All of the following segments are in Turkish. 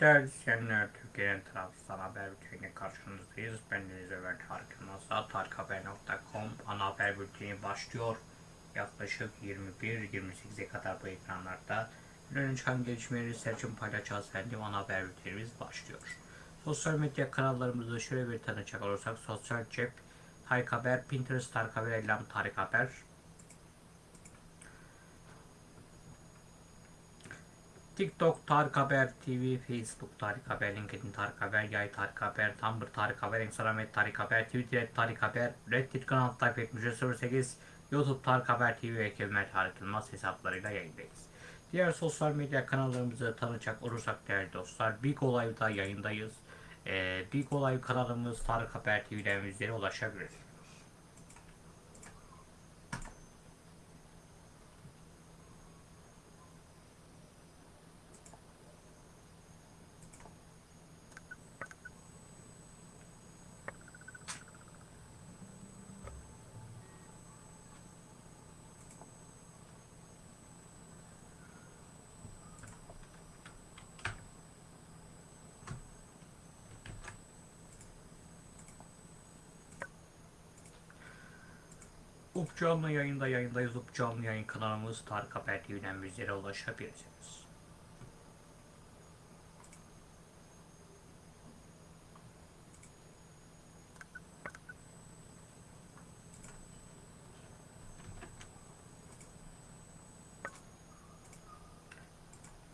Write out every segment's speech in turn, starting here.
Değerli izleyenler, Türkiye'nin Trabzon haber bülteniyle karşınızdayız. Ben Deniz Ömer Tarık Yılmaz'da tarikhaber.com ana haber bülteni başlıyor. Yaklaşık 21-28'e kadar bu ekranlarda öne çıkan gelişmeleri seçim paylaşacağız efendim. Ana haber bültenimiz başlıyor. Sosyal medya kanallarımızda şöyle bir tanıcak olursak Sosyal Cep, Tarık Haber, Pinterest Tarık Haber, Ellam Tarık Haber, TikTok Tarık Haber TV, Facebook Tarık Haber, LinkedIn Tarık Haber, Yay Tarık Haber, Tumblr Tarık Haber, Instagram et Tarık Haber, Twitter et Tarık Haber, Reddit kanalı takip etmiş 08, YouTube Tarık Haber TV ve Kevmer Tarık Yılmaz hesaplarıyla yayındayız. Diğer sosyal medya kanallarımızı tanıyacak olursak değerli dostlar, Big Olay'da yayındayız. Ee, Big Olay kanalımız Tarık Haber TV'den bizlere ulaşabilirsiniz. Canlı yayında yayındayız. Up canlı yayın kanalımız Tarık Haber TV'den bizlere ulaşabilirsiniz.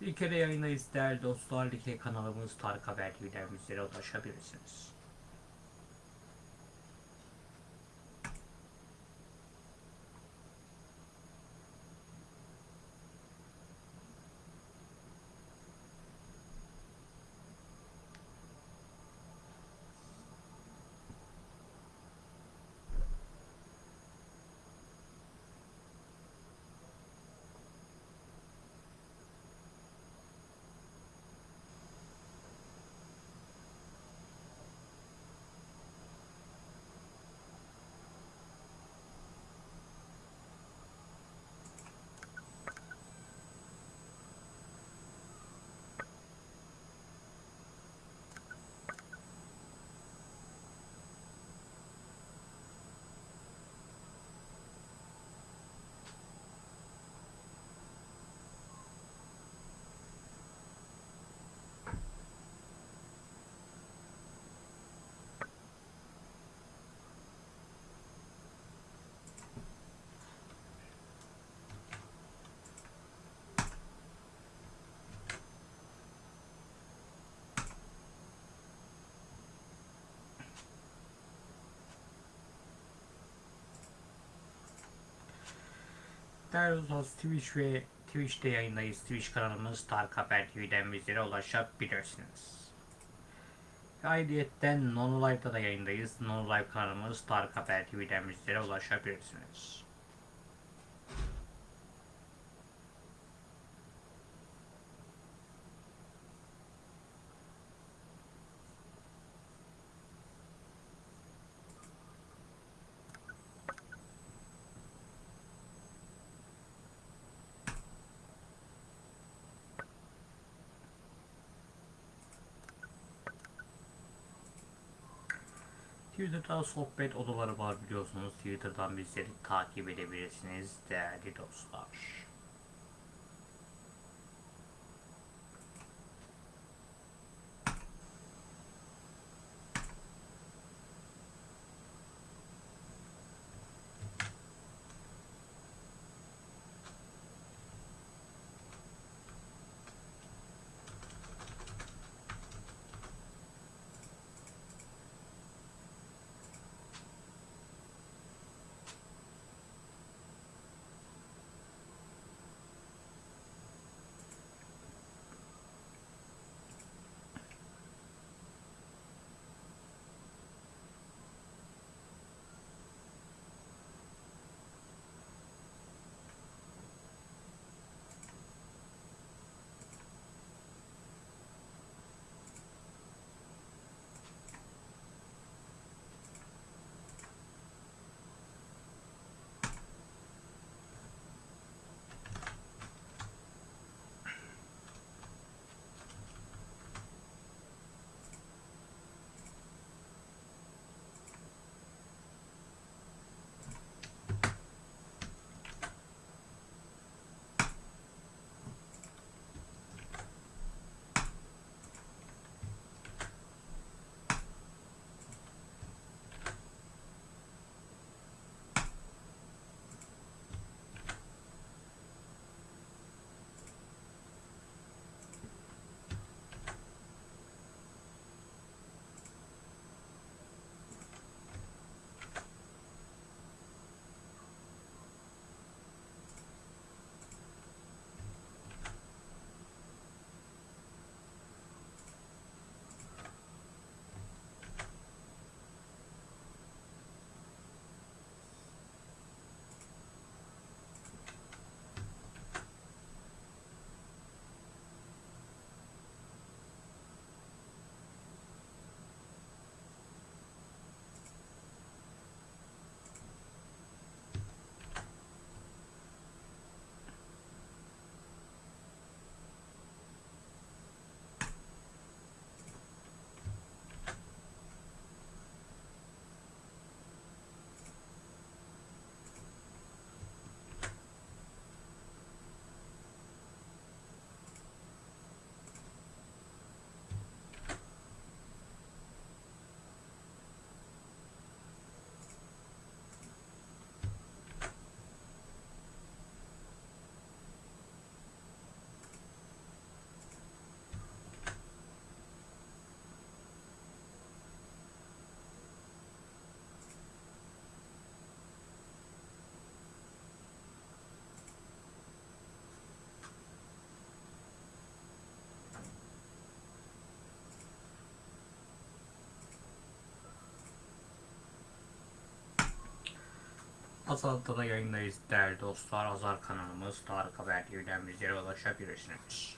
Bir kere yayındayız değerli dostlar. Like kanalımız Tarık Haber TV'den bizlere ulaşabilirsiniz. Değerli dostlar Twitch ve Twitch'te yayındayız. Twitch kanalımız Tarık Haber TV'den bizlere ulaşabilirsiniz. Ayrıyeten Nono Live'da da yayındayız. Nono Live kanalımız Tarık Haber TV'den bizlere ulaşabilirsiniz. Twitter'da sohbet odaları var biliyorsunuz. Twitter'dan bizleri takip edebilirsiniz değerli dostlar. Azal'da da yayındayız değerli dostlar. Azar kanalımız Tarık Haber TV'den bizlere ulaşabilirsiniz.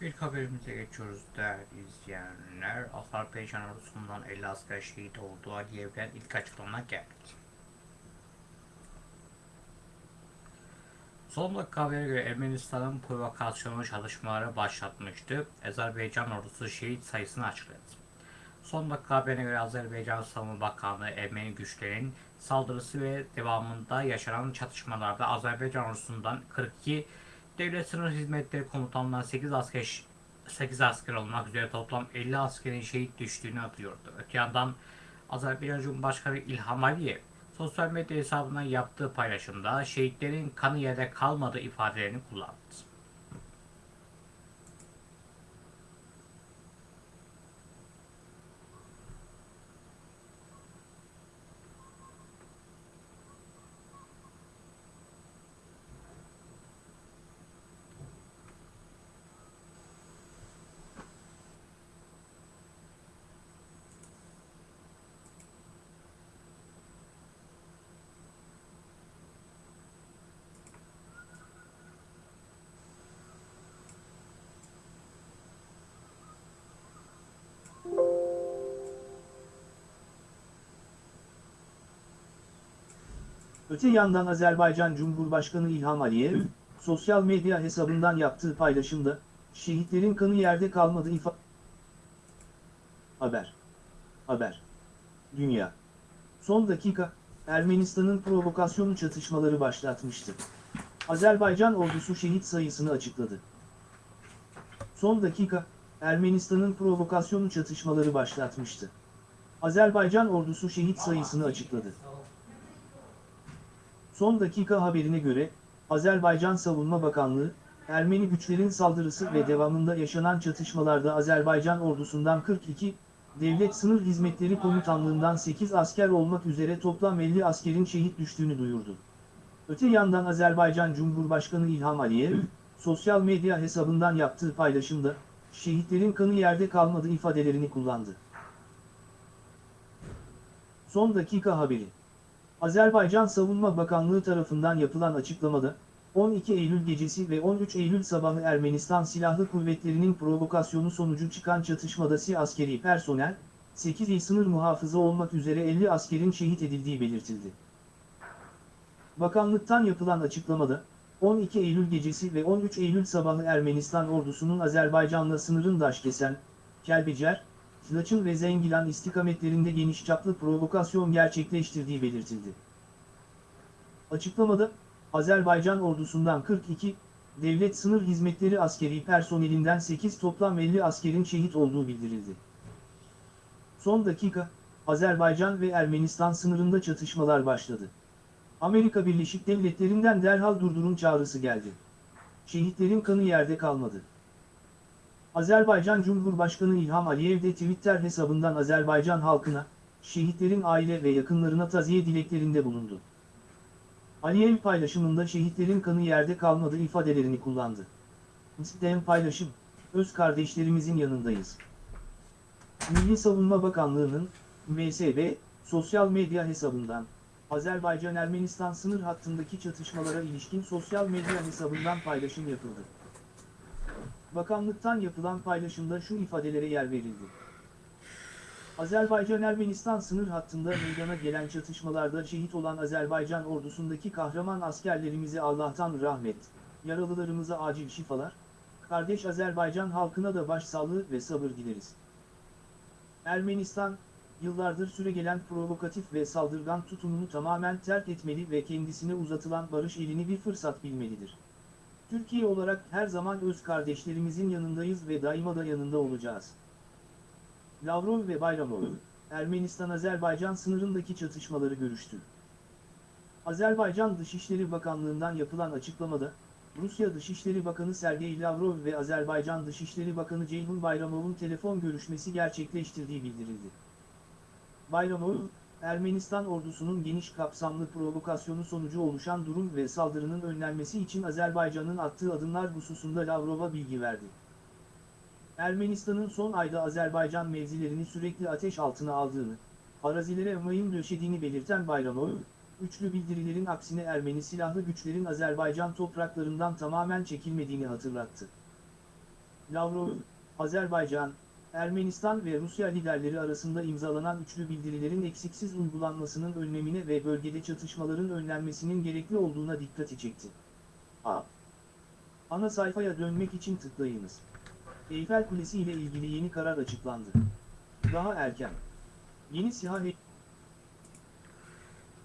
İlk haberimize geçiyoruz değerli izleyenler. Azerbaycan ordusundan 50 asker şehit oldu. Aliyev'den ilk açıklama geldi. Son dakika habere göre Ermenistan'ın provokasyonu çalışmaları başlatmıştı. Azerbaycan ordusu şehit sayısını açıkladı. Son dakika haberine göre Azerbaycan Savunma Bakanlığı Ermeni güçlerin saldırısı ve devamında yaşanan çatışmalarda Azerbaycan ordusundan 42 Devlet Sınır Hizmetleri Komutanlığı'ndan 8 asker 8 asker olmak üzere toplam 50 askerin şehit düştüğünü atıyordu. Öte yandan Azerbaycan Cumhurbaşkanı İlham Aliyev sosyal medya hesabından yaptığı paylaşımda şehitlerin kanı yerde kalmadığı ifadelerini kullandı. Öte yandan Azerbaycan Cumhurbaşkanı İlham Aliyev, sosyal medya hesabından yaptığı paylaşımda, şehitlerin kanı yerde kalmadı ifa... Haber. Haber. Dünya. Son dakika, Ermenistan'ın provokasyonu çatışmaları başlatmıştı. Azerbaycan ordusu şehit sayısını açıkladı. Son dakika, Ermenistan'ın provokasyonu çatışmaları başlatmıştı. Azerbaycan ordusu şehit sayısını açıkladı. Son dakika haberine göre, Azerbaycan Savunma Bakanlığı, Ermeni güçlerin saldırısı ve devamında yaşanan çatışmalarda Azerbaycan ordusundan 42, Devlet Sınır Hizmetleri Komutanlığından 8 asker olmak üzere toplam 50 askerin şehit düştüğünü duyurdu. Öte yandan Azerbaycan Cumhurbaşkanı İlham Aliyev, sosyal medya hesabından yaptığı paylaşımda, şehitlerin kanı yerde kalmadı ifadelerini kullandı. Son dakika haberi. Azerbaycan Savunma Bakanlığı tarafından yapılan açıklamada, 12 Eylül gecesi ve 13 Eylül sabahı Ermenistan Silahlı Kuvvetleri'nin provokasyonu sonucu çıkan çatışmada Si askeri personel, 8 il sınır muhafızı olmak üzere 50 askerin şehit edildiği belirtildi. Bakanlıktan yapılan açıklamada, 12 Eylül gecesi ve 13 Eylül sabahı Ermenistan ordusunun Azerbaycan'la sınırın Daşkesen, Kelbecer, Laçın ve Zengilan istikametlerinde geniş çaplı provokasyon gerçekleştirdiği belirtildi. Açıklamada, Azerbaycan ordusundan 42, devlet sınır hizmetleri askeri personelinden 8 toplam 50 askerin şehit olduğu bildirildi. Son dakika, Azerbaycan ve Ermenistan sınırında çatışmalar başladı. Amerika Birleşik Devletleri'nden derhal durdurun çağrısı geldi. Şehitlerin kanı yerde kalmadı. Azerbaycan Cumhurbaşkanı İlham Aliyev de Twitter hesabından Azerbaycan halkına, şehitlerin aile ve yakınlarına taziye dileklerinde bulundu. Aliyev paylaşımında şehitlerin kanı yerde kalmadı ifadelerini kullandı. İsteyen paylaşım, öz kardeşlerimizin yanındayız. Milli Savunma Bakanlığı'nın, MSB, sosyal medya hesabından, Azerbaycan-Ermenistan sınır hattındaki çatışmalara ilişkin sosyal medya hesabından paylaşım yapıldı. Bakanlıktan yapılan paylaşımda şu ifadelere yer verildi. Azerbaycan-Ermenistan sınır hattında meydana gelen çatışmalarda şehit olan Azerbaycan ordusundaki kahraman askerlerimize Allah'tan rahmet, yaralılarımıza acil şifalar, kardeş Azerbaycan halkına da başsağlığı ve sabır dileriz. Ermenistan, yıllardır süregelen provokatif ve saldırgan tutumunu tamamen terk etmeli ve kendisine uzatılan barış elini bir fırsat bilmelidir. Türkiye olarak her zaman öz kardeşlerimizin yanındayız ve daima da yanında olacağız. Lavrov ve Bayramov, Ermenistan-Azerbaycan sınırındaki çatışmaları görüştü. Azerbaycan Dışişleri Bakanlığı'ndan yapılan açıklamada, Rusya Dışişleri Bakanı Sergey Lavrov ve Azerbaycan Dışişleri Bakanı Ceyhun Bayramov'un telefon görüşmesi gerçekleştirdiği bildirildi. Bayramov, Ermenistan ordusunun geniş kapsamlı provokasyonu sonucu oluşan durum ve saldırının önlenmesi için Azerbaycan'ın attığı adımlar hususunda Lavrov'a bilgi verdi. Ermenistan'ın son ayda Azerbaycan mevzilerini sürekli ateş altına aldığını, arazilere mayın döşediğini belirten Bayramov, üçlü bildirilerin aksine Ermeni silahlı güçlerin Azerbaycan topraklarından tamamen çekilmediğini hatırlattı. Lavrov, Azerbaycan, Ermenistan ve Rusya liderleri arasında imzalanan üçlü bildirilerin eksiksiz uygulanmasının önlemine ve bölgede çatışmaların önlenmesinin gerekli olduğuna dikkati çekti. A. Ana sayfaya dönmek için tıklayınız. Eyfel Kulesi ile ilgili yeni karar açıklandı. Daha erken. Yeni SİHA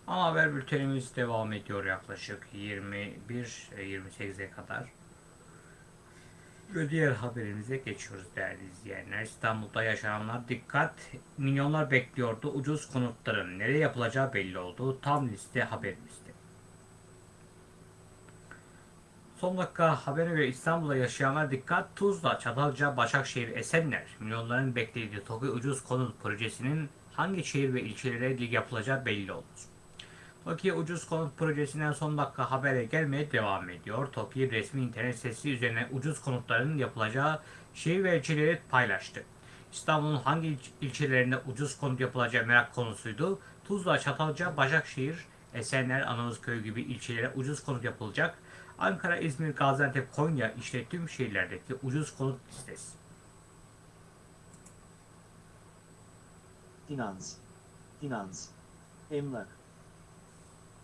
Ana haber bültenimiz devam ediyor yaklaşık 21-28'e kadar. Ve diğer haberimize geçiyoruz değerli izleyenler. İstanbul'da yaşananlar dikkat. Milyonlar bekliyordu. Ucuz konutların nereye yapılacağı belli oldu. Tam liste haberimizde. Son dakika habere göre İstanbul'da yaşayanlar dikkat. Tuzla, Çatalca, Başakşehir, Esenler. Milyonların beklediği TOKİ ucuz konut projesinin hangi şehir ve ilçelere yapılacağı belli oldu. TOKİ ucuz konut projesinden son dakika habere gelmeye devam ediyor. TOKİ resmi internet sitesi üzerine ucuz konutların yapılacağı şehir ve ilçeleri paylaştı. İstanbul'un hangi il- ilçelerinde ucuz konut yapılacağı merak konusuydu. Tuzla, Çatalca, Başakşehir, Esenler, Anamızköy gibi ilçelere ucuz konut yapılacak. Ankara, İzmir, Gaziantep, Konya işte tüm şehirlerdeki ucuz konut listesi. Finans. Finans. Emlak.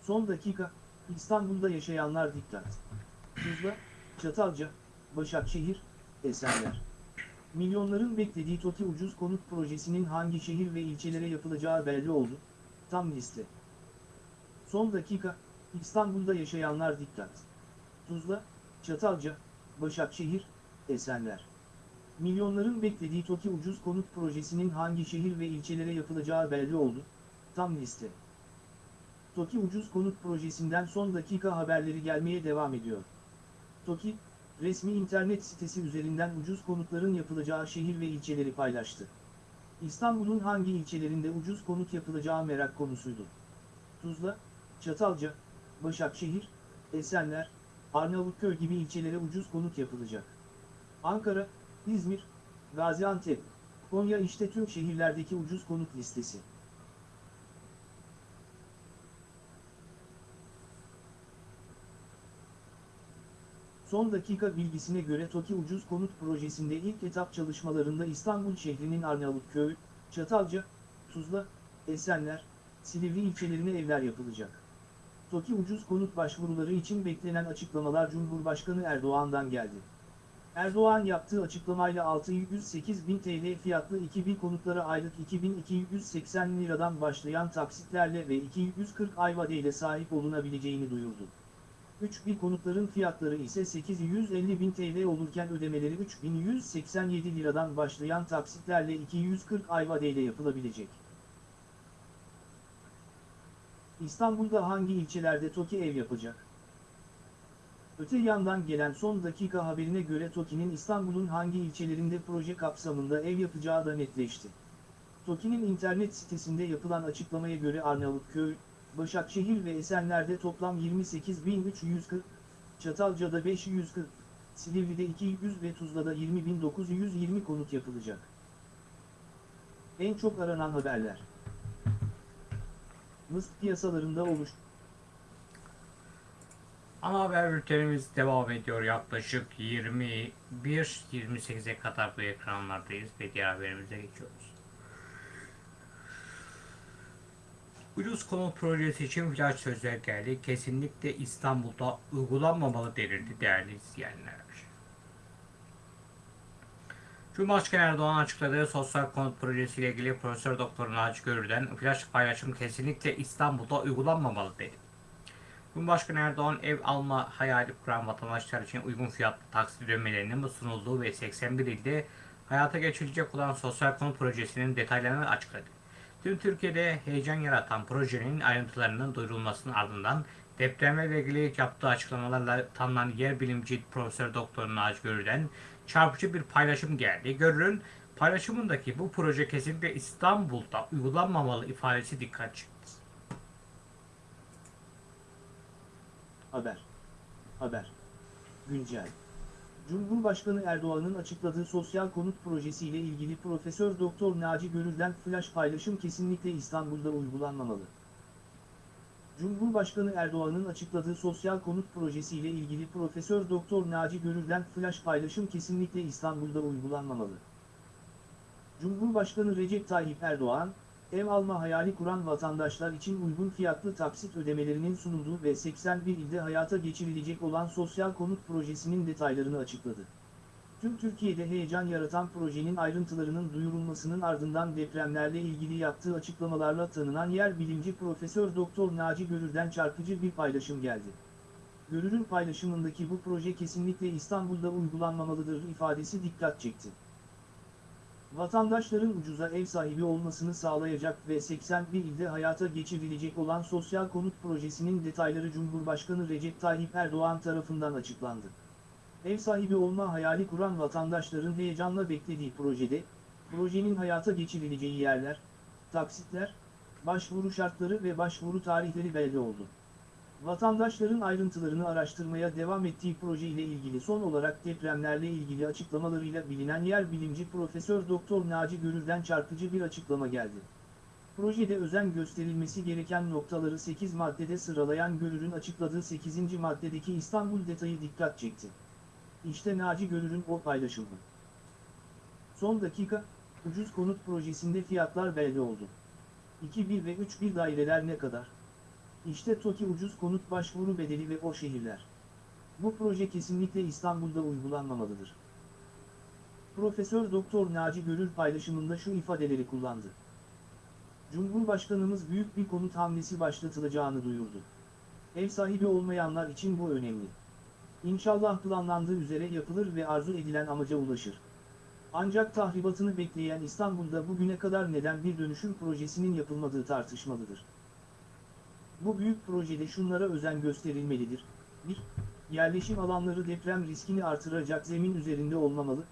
Son dakika, İstanbul'da yaşayanlar dikkat. Tuzla, Çatalca, Başakşehir, Esenler. Milyonların beklediği TOKİ ucuz konut projesinin hangi şehir ve ilçelere yapılacağı belli oldu. Tam liste. Son dakika, İstanbul'da yaşayanlar dikkat. Tuzla, Çatalca, Başakşehir, Esenler. Milyonların beklediği TOKİ ucuz konut projesinin hangi şehir ve ilçelere yapılacağı belli oldu. Tam liste. TOKİ ucuz konut projesinden son dakika haberleri gelmeye devam ediyor. TOKİ, resmi internet sitesi üzerinden ucuz konutların yapılacağı şehir ve ilçeleri paylaştı. İstanbul'un hangi ilçelerinde ucuz konut yapılacağı merak konusuydu. Tuzla, Çatalca, Başakşehir, Esenler, Arnavutköy gibi ilçelere ucuz konut yapılacak. Ankara, İzmir, Gaziantep, Konya işte tüm şehirlerdeki ucuz konut listesi. Son dakika bilgisine göre TOKİ Ucuz Konut Projesi'nde ilk etap çalışmalarında İstanbul şehrinin Arnavutköy, Çatalca, Tuzla, Esenler, Silivri ilçelerine evler yapılacak. TOKİ Ucuz Konut başvuruları için beklenen açıklamalar Cumhurbaşkanı Erdoğan'dan geldi. Erdoğan yaptığı açıklamayla 608 bin TL fiyatlı 2000 konutlara aylık 2280 liradan başlayan taksitlerle ve 240 ay vadeyle sahip olunabileceğini duyurdu. 3000 konutların fiyatları ise 850 bin TL olurken ödemeleri 3187 liradan başlayan taksitlerle 240 ay vadeyle yapılabilecek. İstanbul'da hangi ilçelerde TOKİ ev yapacak? Öte yandan gelen son dakika haberine göre TOKİ'nin İstanbul'un hangi ilçelerinde proje kapsamında ev yapacağı da netleşti. TOKİ'nin internet sitesinde yapılan açıklamaya göre Arnavutköy, Başakşehir ve Esenler'de toplam 28.340, Çatalca'da 540, Silivri'de 200 ve Tuzla'da 20.920 konut yapılacak. En çok aranan haberler. Mısır piyasalarında oluş. Ana haber bültenimiz devam ediyor. Yaklaşık 21-28'e kadar bu ekranlardayız ve diğer haberimize geçiyoruz. Ucuz konut projesi için flash sözler geldi. Kesinlikle İstanbul'da uygulanmamalı denildi değerli izleyenler. Cumhurbaşkanı Erdoğan açıkladığı sosyal konut projesiyle ilgili Profesör Doktor Naci Görür'den flash paylaşım kesinlikle İstanbul'da uygulanmamalı dedi. Cumhurbaşkanı Erdoğan ev alma hayali kuran vatandaşlar için uygun fiyatlı taksit ödemelerinin sunulduğu ve 81 ilde hayata geçirilecek olan sosyal konut projesinin detaylarını açıkladı. Tüm Türkiye'de heyecan yaratan projenin ayrıntılarının duyurulmasının ardından depremle ilgili yaptığı açıklamalarla tanınan yer bilimci Profesör Doktor Naci Görür'den çarpıcı bir paylaşım geldi. Görür'ün paylaşımındaki bu proje kesinlikle İstanbul'da uygulanmamalı ifadesi dikkat çekti. Haber. Haber. Güncel. Cumhurbaşkanı Erdoğan'ın açıkladığı sosyal konut projesiyle ilgili Profesör Doktor Naci Görür'den flash paylaşım kesinlikle İstanbul'da uygulanmamalı. Cumhurbaşkanı Erdoğan'ın açıkladığı sosyal konut projesiyle ilgili Profesör Doktor Naci Görür'den flash paylaşım kesinlikle İstanbul'da uygulanmamalı. Cumhurbaşkanı Recep Tayyip Erdoğan, ev alma hayali kuran vatandaşlar için uygun fiyatlı taksit ödemelerinin sunulduğu ve 81 ilde hayata geçirilecek olan sosyal konut projesinin detaylarını açıkladı. Tüm Türkiye'de heyecan yaratan projenin ayrıntılarının duyurulmasının ardından depremlerle ilgili yaptığı açıklamalarla tanınan yer bilimci Profesör Doktor Naci Görür'den çarpıcı bir paylaşım geldi. Görür'ün paylaşımındaki bu proje kesinlikle İstanbul'da uygulanmamalıdır ifadesi dikkat çekti. Vatandaşların ucuza ev sahibi olmasını sağlayacak ve 81 ilde hayata geçirilecek olan sosyal konut projesinin detayları Cumhurbaşkanı Recep Tayyip Erdoğan tarafından açıklandı. Ev sahibi olma hayali kuran vatandaşların heyecanla beklediği projede, projenin hayata geçirileceği yerler, taksitler, başvuru şartları ve başvuru tarihleri belli oldu. Vatandaşların ayrıntılarını araştırmaya devam ettiği proje ile ilgili son olarak depremlerle ilgili açıklamalarıyla bilinen yer bilimci Profesör Doktor Naci Görür'den çarpıcı bir açıklama geldi. Projede özen gösterilmesi gereken noktaları 8 maddede sıralayan Görür'ün açıkladığı 8. maddedeki İstanbul detayı dikkat çekti. İşte Naci Görür'ün o paylaşımı. Son dakika, ucuz konut projesinde fiyatlar belli oldu. 2-1 ve 3-1 daireler ne kadar? İşte TOKİ ucuz konut başvuru bedeli ve o şehirler. Bu proje kesinlikle İstanbul'da uygulanmamalıdır. Profesör Doktor Naci Görür paylaşımında şu ifadeleri kullandı. Cumhurbaşkanımız büyük bir konut hamlesi başlatılacağını duyurdu. Ev sahibi olmayanlar için bu önemli. İnşallah planlandığı üzere yapılır ve arzu edilen amaca ulaşır. Ancak tahribatını bekleyen İstanbul'da bugüne kadar neden bir dönüşüm projesinin yapılmadığı tartışmalıdır. Bu büyük projede şunlara özen gösterilmelidir. 1. Yerleşim alanları deprem riskini artıracak zemin üzerinde olmamalı.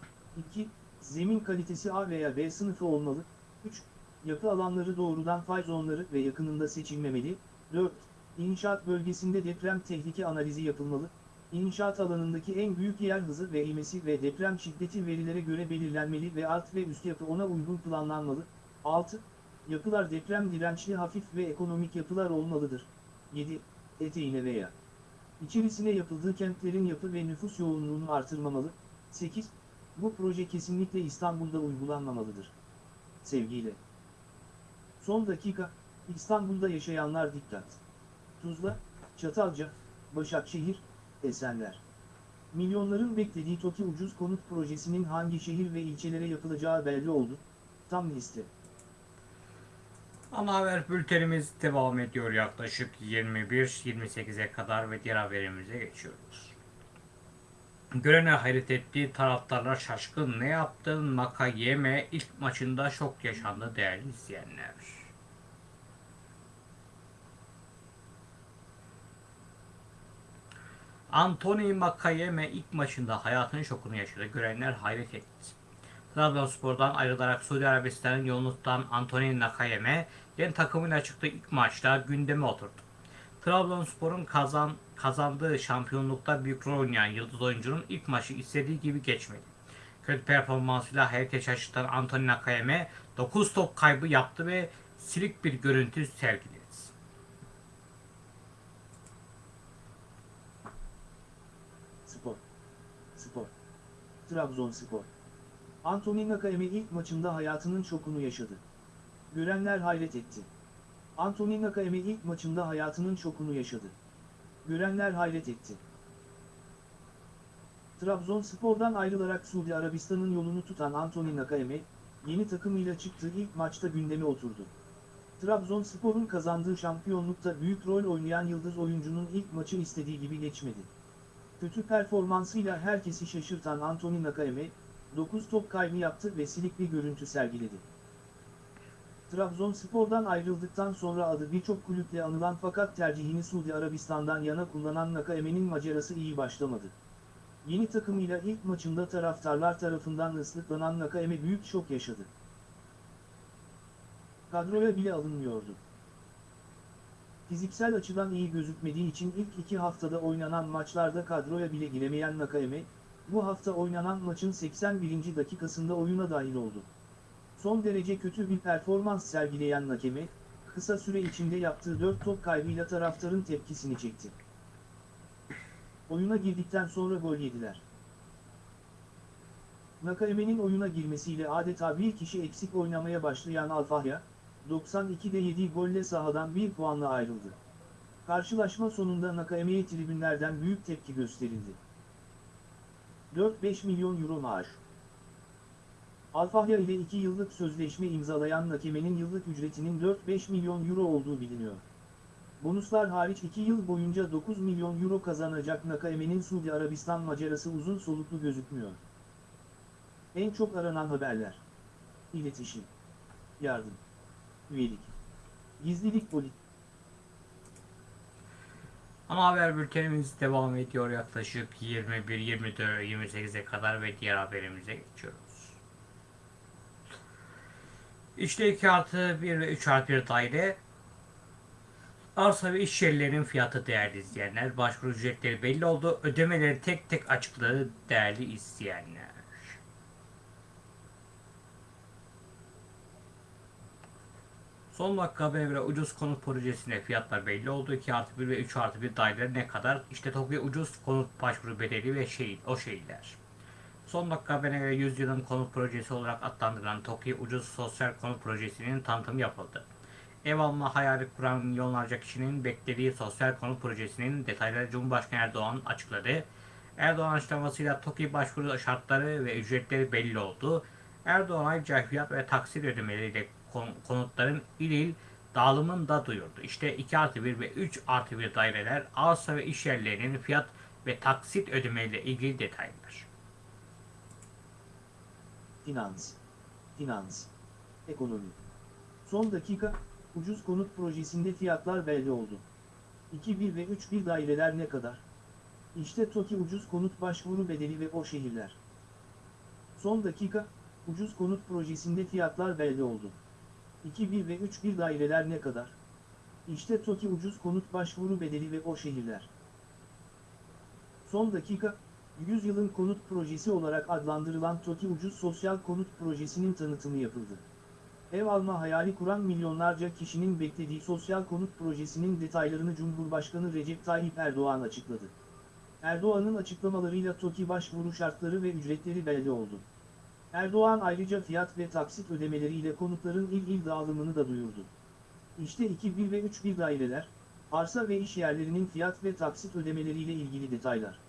2. Zemin kalitesi A veya B sınıfı olmalı. 3. Yapı alanları doğrudan fay zonları ve yakınında seçilmemeli. 4. İnşaat bölgesinde deprem tehlike analizi yapılmalı. İnşaat alanındaki en büyük yer hızı ve ivmesi ve deprem şiddeti verilere göre belirlenmeli ve alt ve üst yapı ona uygun planlanmalı. 6. Yapılar deprem dirençli hafif ve ekonomik yapılar olmalıdır. 7. Eteğine veya İçerisine yapıldığı kentlerin yapı ve nüfus yoğunluğunu artırmamalı. 8. Bu proje kesinlikle İstanbul'da uygulanmamalıdır. Sevgiyle. Son dakika, İstanbul'da yaşayanlar dikkat. Tuzla, Çatalca, Başakşehir, Esenler. Milyonların beklediği TOKİ ucuz konut projesinin hangi şehir ve ilçelere yapılacağı belli oldu. Tam liste. Ana haber bültenimiz devam ediyor yaklaşık 21-28'e kadar ve diğer haberimize geçiyoruz. Görenler hayret etti, taraftarlar şaşkın. Ne yaptın? Nakayeme ilk maçında şok yaşandı değerli izleyenler. Anthony Makayeme ilk maçında hayatının şokunu yaşadı. Görenler hayret etti. Trabzonspor'dan ayrılarak Suudi Arabistan'ın yolunu tutan Anthony Nakayeme yeni takımıyla çıktığı ilk maçta gündeme oturdu. Trabzonspor'un kazan, kazandığı şampiyonlukta büyük rol oynayan yıldız oyuncunun ilk maçı istediği gibi geçmedi. Kötü performansıyla herkes şaşırtan Anthony Nakayeme 9 top kaybı yaptı ve silik bir görüntü sergiledi. Spor. Trabzonspor. Anthony Nakayeme ilk maçında hayatının şokunu yaşadı. Görenler hayret etti. Anthony Nakayeme ilk maçında hayatının şokunu yaşadı. Görenler hayret etti. Trabzonspor'dan ayrılarak Suudi Arabistan'ın yolunu tutan Anthony Nakayeme, yeni takımıyla çıktığı ilk maçta gündeme oturdu. Trabzonspor'un kazandığı şampiyonlukta büyük rol oynayan yıldız oyuncunun ilk maçı istediği gibi geçmedi. Kötü performansıyla herkesi şaşırtan Anthony Nakayeme, 9 top kaybı yaptı ve silik bir görüntü sergiledi. Trabzonspor'dan ayrıldıktan sonra adı birçok kulüple anılan fakat tercihini Suudi Arabistan'dan yana kullanan Nakayeme'nin macerası iyi başlamadı. Yeni takımıyla ilk maçında taraftarlar tarafından ıslıklanan Nakayeme büyük şok yaşadı. Kadroya bile alınmıyordu. Fiziksel açıdan iyi gözükmediği için ilk iki haftada oynanan maçlarda kadroya bile giremeyen Nakayeme, bu hafta oynanan maçın 81. dakikasında oyuna dahil oldu. Son derece kötü bir performans sergileyen Nakeme, kısa süre içinde yaptığı 4 top kaybıyla taraftarın tepkisini çekti. Oyuna girdikten sonra gol yediler. Nakaeme'nin oyuna girmesiyle adeta bir kişi eksik oynamaya başlayan Alfahya, 92'de yediği golle sahadan bir puanla ayrıldı. Karşılaşma sonunda Nakaeme'ye tribünlerden büyük tepki gösterildi. 4-5 milyon euro maaş. Alfahya ile 2 yıllık sözleşme imzalayan Nakeme'nin yıllık ücretinin 4-5 milyon euro olduğu biliniyor. Bonuslar hariç 2 yıl boyunca 9 milyon euro kazanacak Nakaeme'nin Suudi Arabistan macerası uzun soluklu gözükmüyor. En çok aranan haberler. İletişim. Yardım. Üyelik. Gizlilik politik. Ana haber bültenimiz devam ediyor yaklaşık 21, 24, 28'e kadar ve diğer haberimize geçiyoruz. İşte 2 artı 1 ve 3 artı 1 daire arsa ve iş yerlerinin fiyatı değerli izleyenler. Başvuru ücretleri belli oldu. Ödemeleri tek tek açıkladı değerli izleyenler. Son dakika göre ucuz konut projesine fiyatlar belli oldu. 2 artı 1 ve 3 artı 1 daire ne kadar? İşte Tokyo ucuz konut başvuru bedeli ve şey, o şeyler. Son dakika haberine göre 100 yılın konut projesi olarak adlandırılan Tokyo ucuz sosyal konut projesinin tanıtımı yapıldı. Ev alma hayali kuran milyonlarca kişinin beklediği sosyal konut projesinin detayları Cumhurbaşkanı Erdoğan açıkladı. Erdoğan açıklamasıyla TOKİ başvuru şartları ve ücretleri belli oldu. Erdoğan ayrıca fiyat ve taksit ödemeleriyle konutların il il dağılımını da duyurdu. İşte 2 artı 1 ve 3 artı 1 daireler arsa ve iş yerlerinin fiyat ve taksit ödemeleriyle ilgili detaylar. Finans. Finans. Ekonomi. Son dakika, ucuz konut projesinde fiyatlar belli oldu. 2-1 ve 3-1 daireler ne kadar? İşte TOKİ ucuz konut başvuru bedeli ve o şehirler. Son dakika, ucuz konut projesinde fiyatlar belli oldu. 2-1 ve 3-1 daireler ne kadar? İşte TOKİ ucuz konut başvuru bedeli ve o şehirler. Son dakika, 100 yılın konut projesi olarak adlandırılan TOKİ ucuz sosyal konut projesinin tanıtımı yapıldı. ev alma hayali kuran milyonlarca kişinin beklediği sosyal konut projesinin detaylarını Cumhurbaşkanı Recep Tayyip Erdoğan açıkladı. Erdoğan'ın açıklamalarıyla TOKİ başvuru şartları ve ücretleri belli oldu. Erdoğan ayrıca fiyat ve taksit ödemeleriyle konutların il il dağılımını da duyurdu. İşte 2 ve 3 daireler, arsa ve iş yerlerinin fiyat ve taksit ödemeleriyle ilgili detaylar.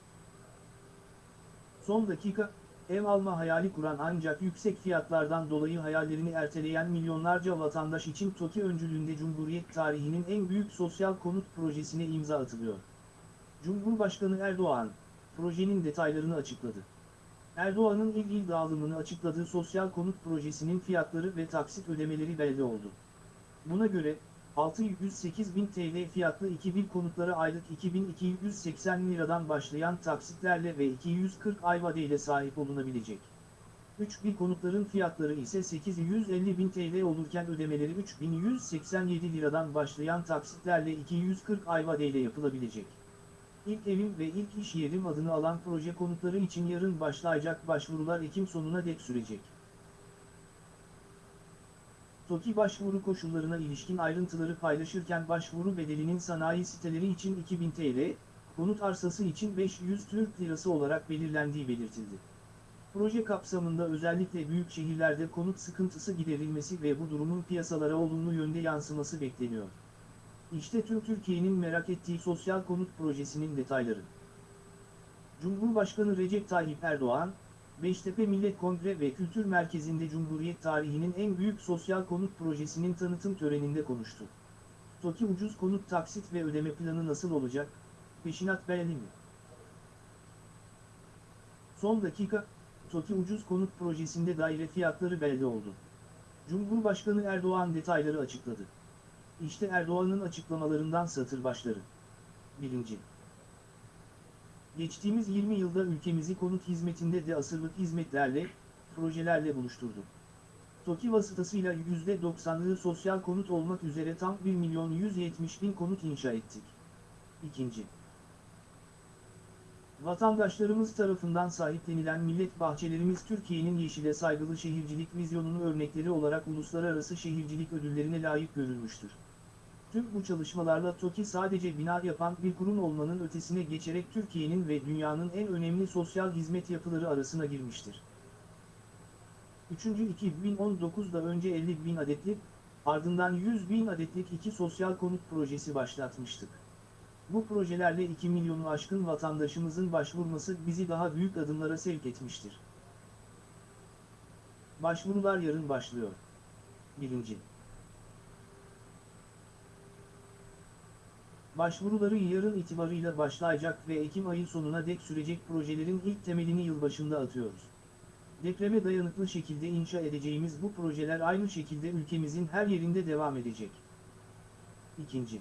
Son dakika, ev alma hayali kuran ancak yüksek fiyatlardan dolayı hayallerini erteleyen milyonlarca vatandaş için TOKİ öncülüğünde Cumhuriyet tarihinin en büyük sosyal konut projesine imza atılıyor. Cumhurbaşkanı Erdoğan, projenin detaylarını açıkladı. Erdoğan'ın il il dağılımını açıkladığı sosyal konut projesinin fiyatları ve taksit ödemeleri belli oldu. Buna göre, 608.000 TL fiyatlı 2000 konutlara aylık 2280 liradan başlayan taksitlerle ve 240 ay vadeyle sahip olunabilecek. 3000 konutların fiyatları ise 850.000 TL olurken ödemeleri 3187 liradan başlayan taksitlerle 240 ay vadeyle yapılabilecek. İlk evim ve ilk iş yerim adını alan proje konutları için yarın başlayacak başvurular Ekim sonuna dek sürecek. TOKİ başvuru koşullarına ilişkin ayrıntıları paylaşırken başvuru bedelinin sanayi siteleri için 2000 TL, konut arsası için 500 Türk Lirası olarak belirlendiği belirtildi. Proje kapsamında özellikle büyük şehirlerde konut sıkıntısı giderilmesi ve bu durumun piyasalara olumlu yönde yansıması bekleniyor. İşte tüm Türkiye'nin merak ettiği sosyal konut projesinin detayları. Cumhurbaşkanı Recep Tayyip Erdoğan, Beştepe Millet Kongre ve Kültür Merkezi'nde Cumhuriyet tarihinin en büyük sosyal konut projesinin tanıtım töreninde konuştu. TOKİ ucuz konut taksit ve ödeme planı nasıl olacak? Peşinat belli mi? Son dakika, TOKİ ucuz konut projesinde daire fiyatları belli oldu. Cumhurbaşkanı Erdoğan detayları açıkladı. İşte Erdoğan'ın açıklamalarından satır başları. 1. Geçtiğimiz 20 yılda ülkemizi konut hizmetinde de asırlık hizmetlerle, projelerle buluşturdu. TOKİ vasıtasıyla %90'lığı sosyal konut olmak üzere tam 1 milyon 170 bin konut inşa ettik. 2. Vatandaşlarımız tarafından sahiplenilen millet bahçelerimiz Türkiye'nin yeşile saygılı şehircilik vizyonunu örnekleri olarak uluslararası şehircilik ödüllerine layık görülmüştür. Tüm bu çalışmalarla TOKİ sadece bina yapan bir kurum olmanın ötesine geçerek Türkiye'nin ve dünyanın en önemli sosyal hizmet yapıları arasına girmiştir. 3. 2019'da önce 50 bin adetlik, ardından 100 bin adetlik iki sosyal konut projesi başlatmıştık. Bu projelerle 2 milyonu aşkın vatandaşımızın başvurması bizi daha büyük adımlara sevk etmiştir. Başvurular yarın başlıyor. 1. Başvuruları yarın itibarıyla başlayacak ve Ekim ayı sonuna dek sürecek projelerin ilk temelini yılbaşında atıyoruz. Depreme dayanıklı şekilde inşa edeceğimiz bu projeler aynı şekilde ülkemizin her yerinde devam edecek. 2.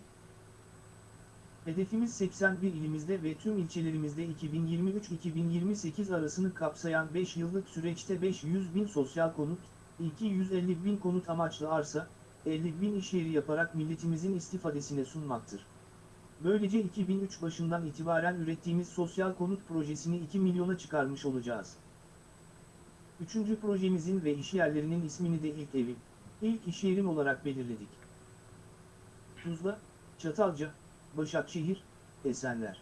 Hedefimiz 81 ilimizde ve tüm ilçelerimizde 2023-2028 arasını kapsayan 5 yıllık süreçte 500 bin sosyal konut, 250 bin konut amaçlı arsa, 50 bin iş yeri yaparak milletimizin istifadesine sunmaktır. Böylece 2003 başından itibaren ürettiğimiz sosyal konut projesini 2 milyona çıkarmış olacağız. Üçüncü projemizin ve işyerlerinin ismini de ilk evim, ilk işyerim olarak belirledik. Tuzla, Çatalca, Başakşehir, Esenler.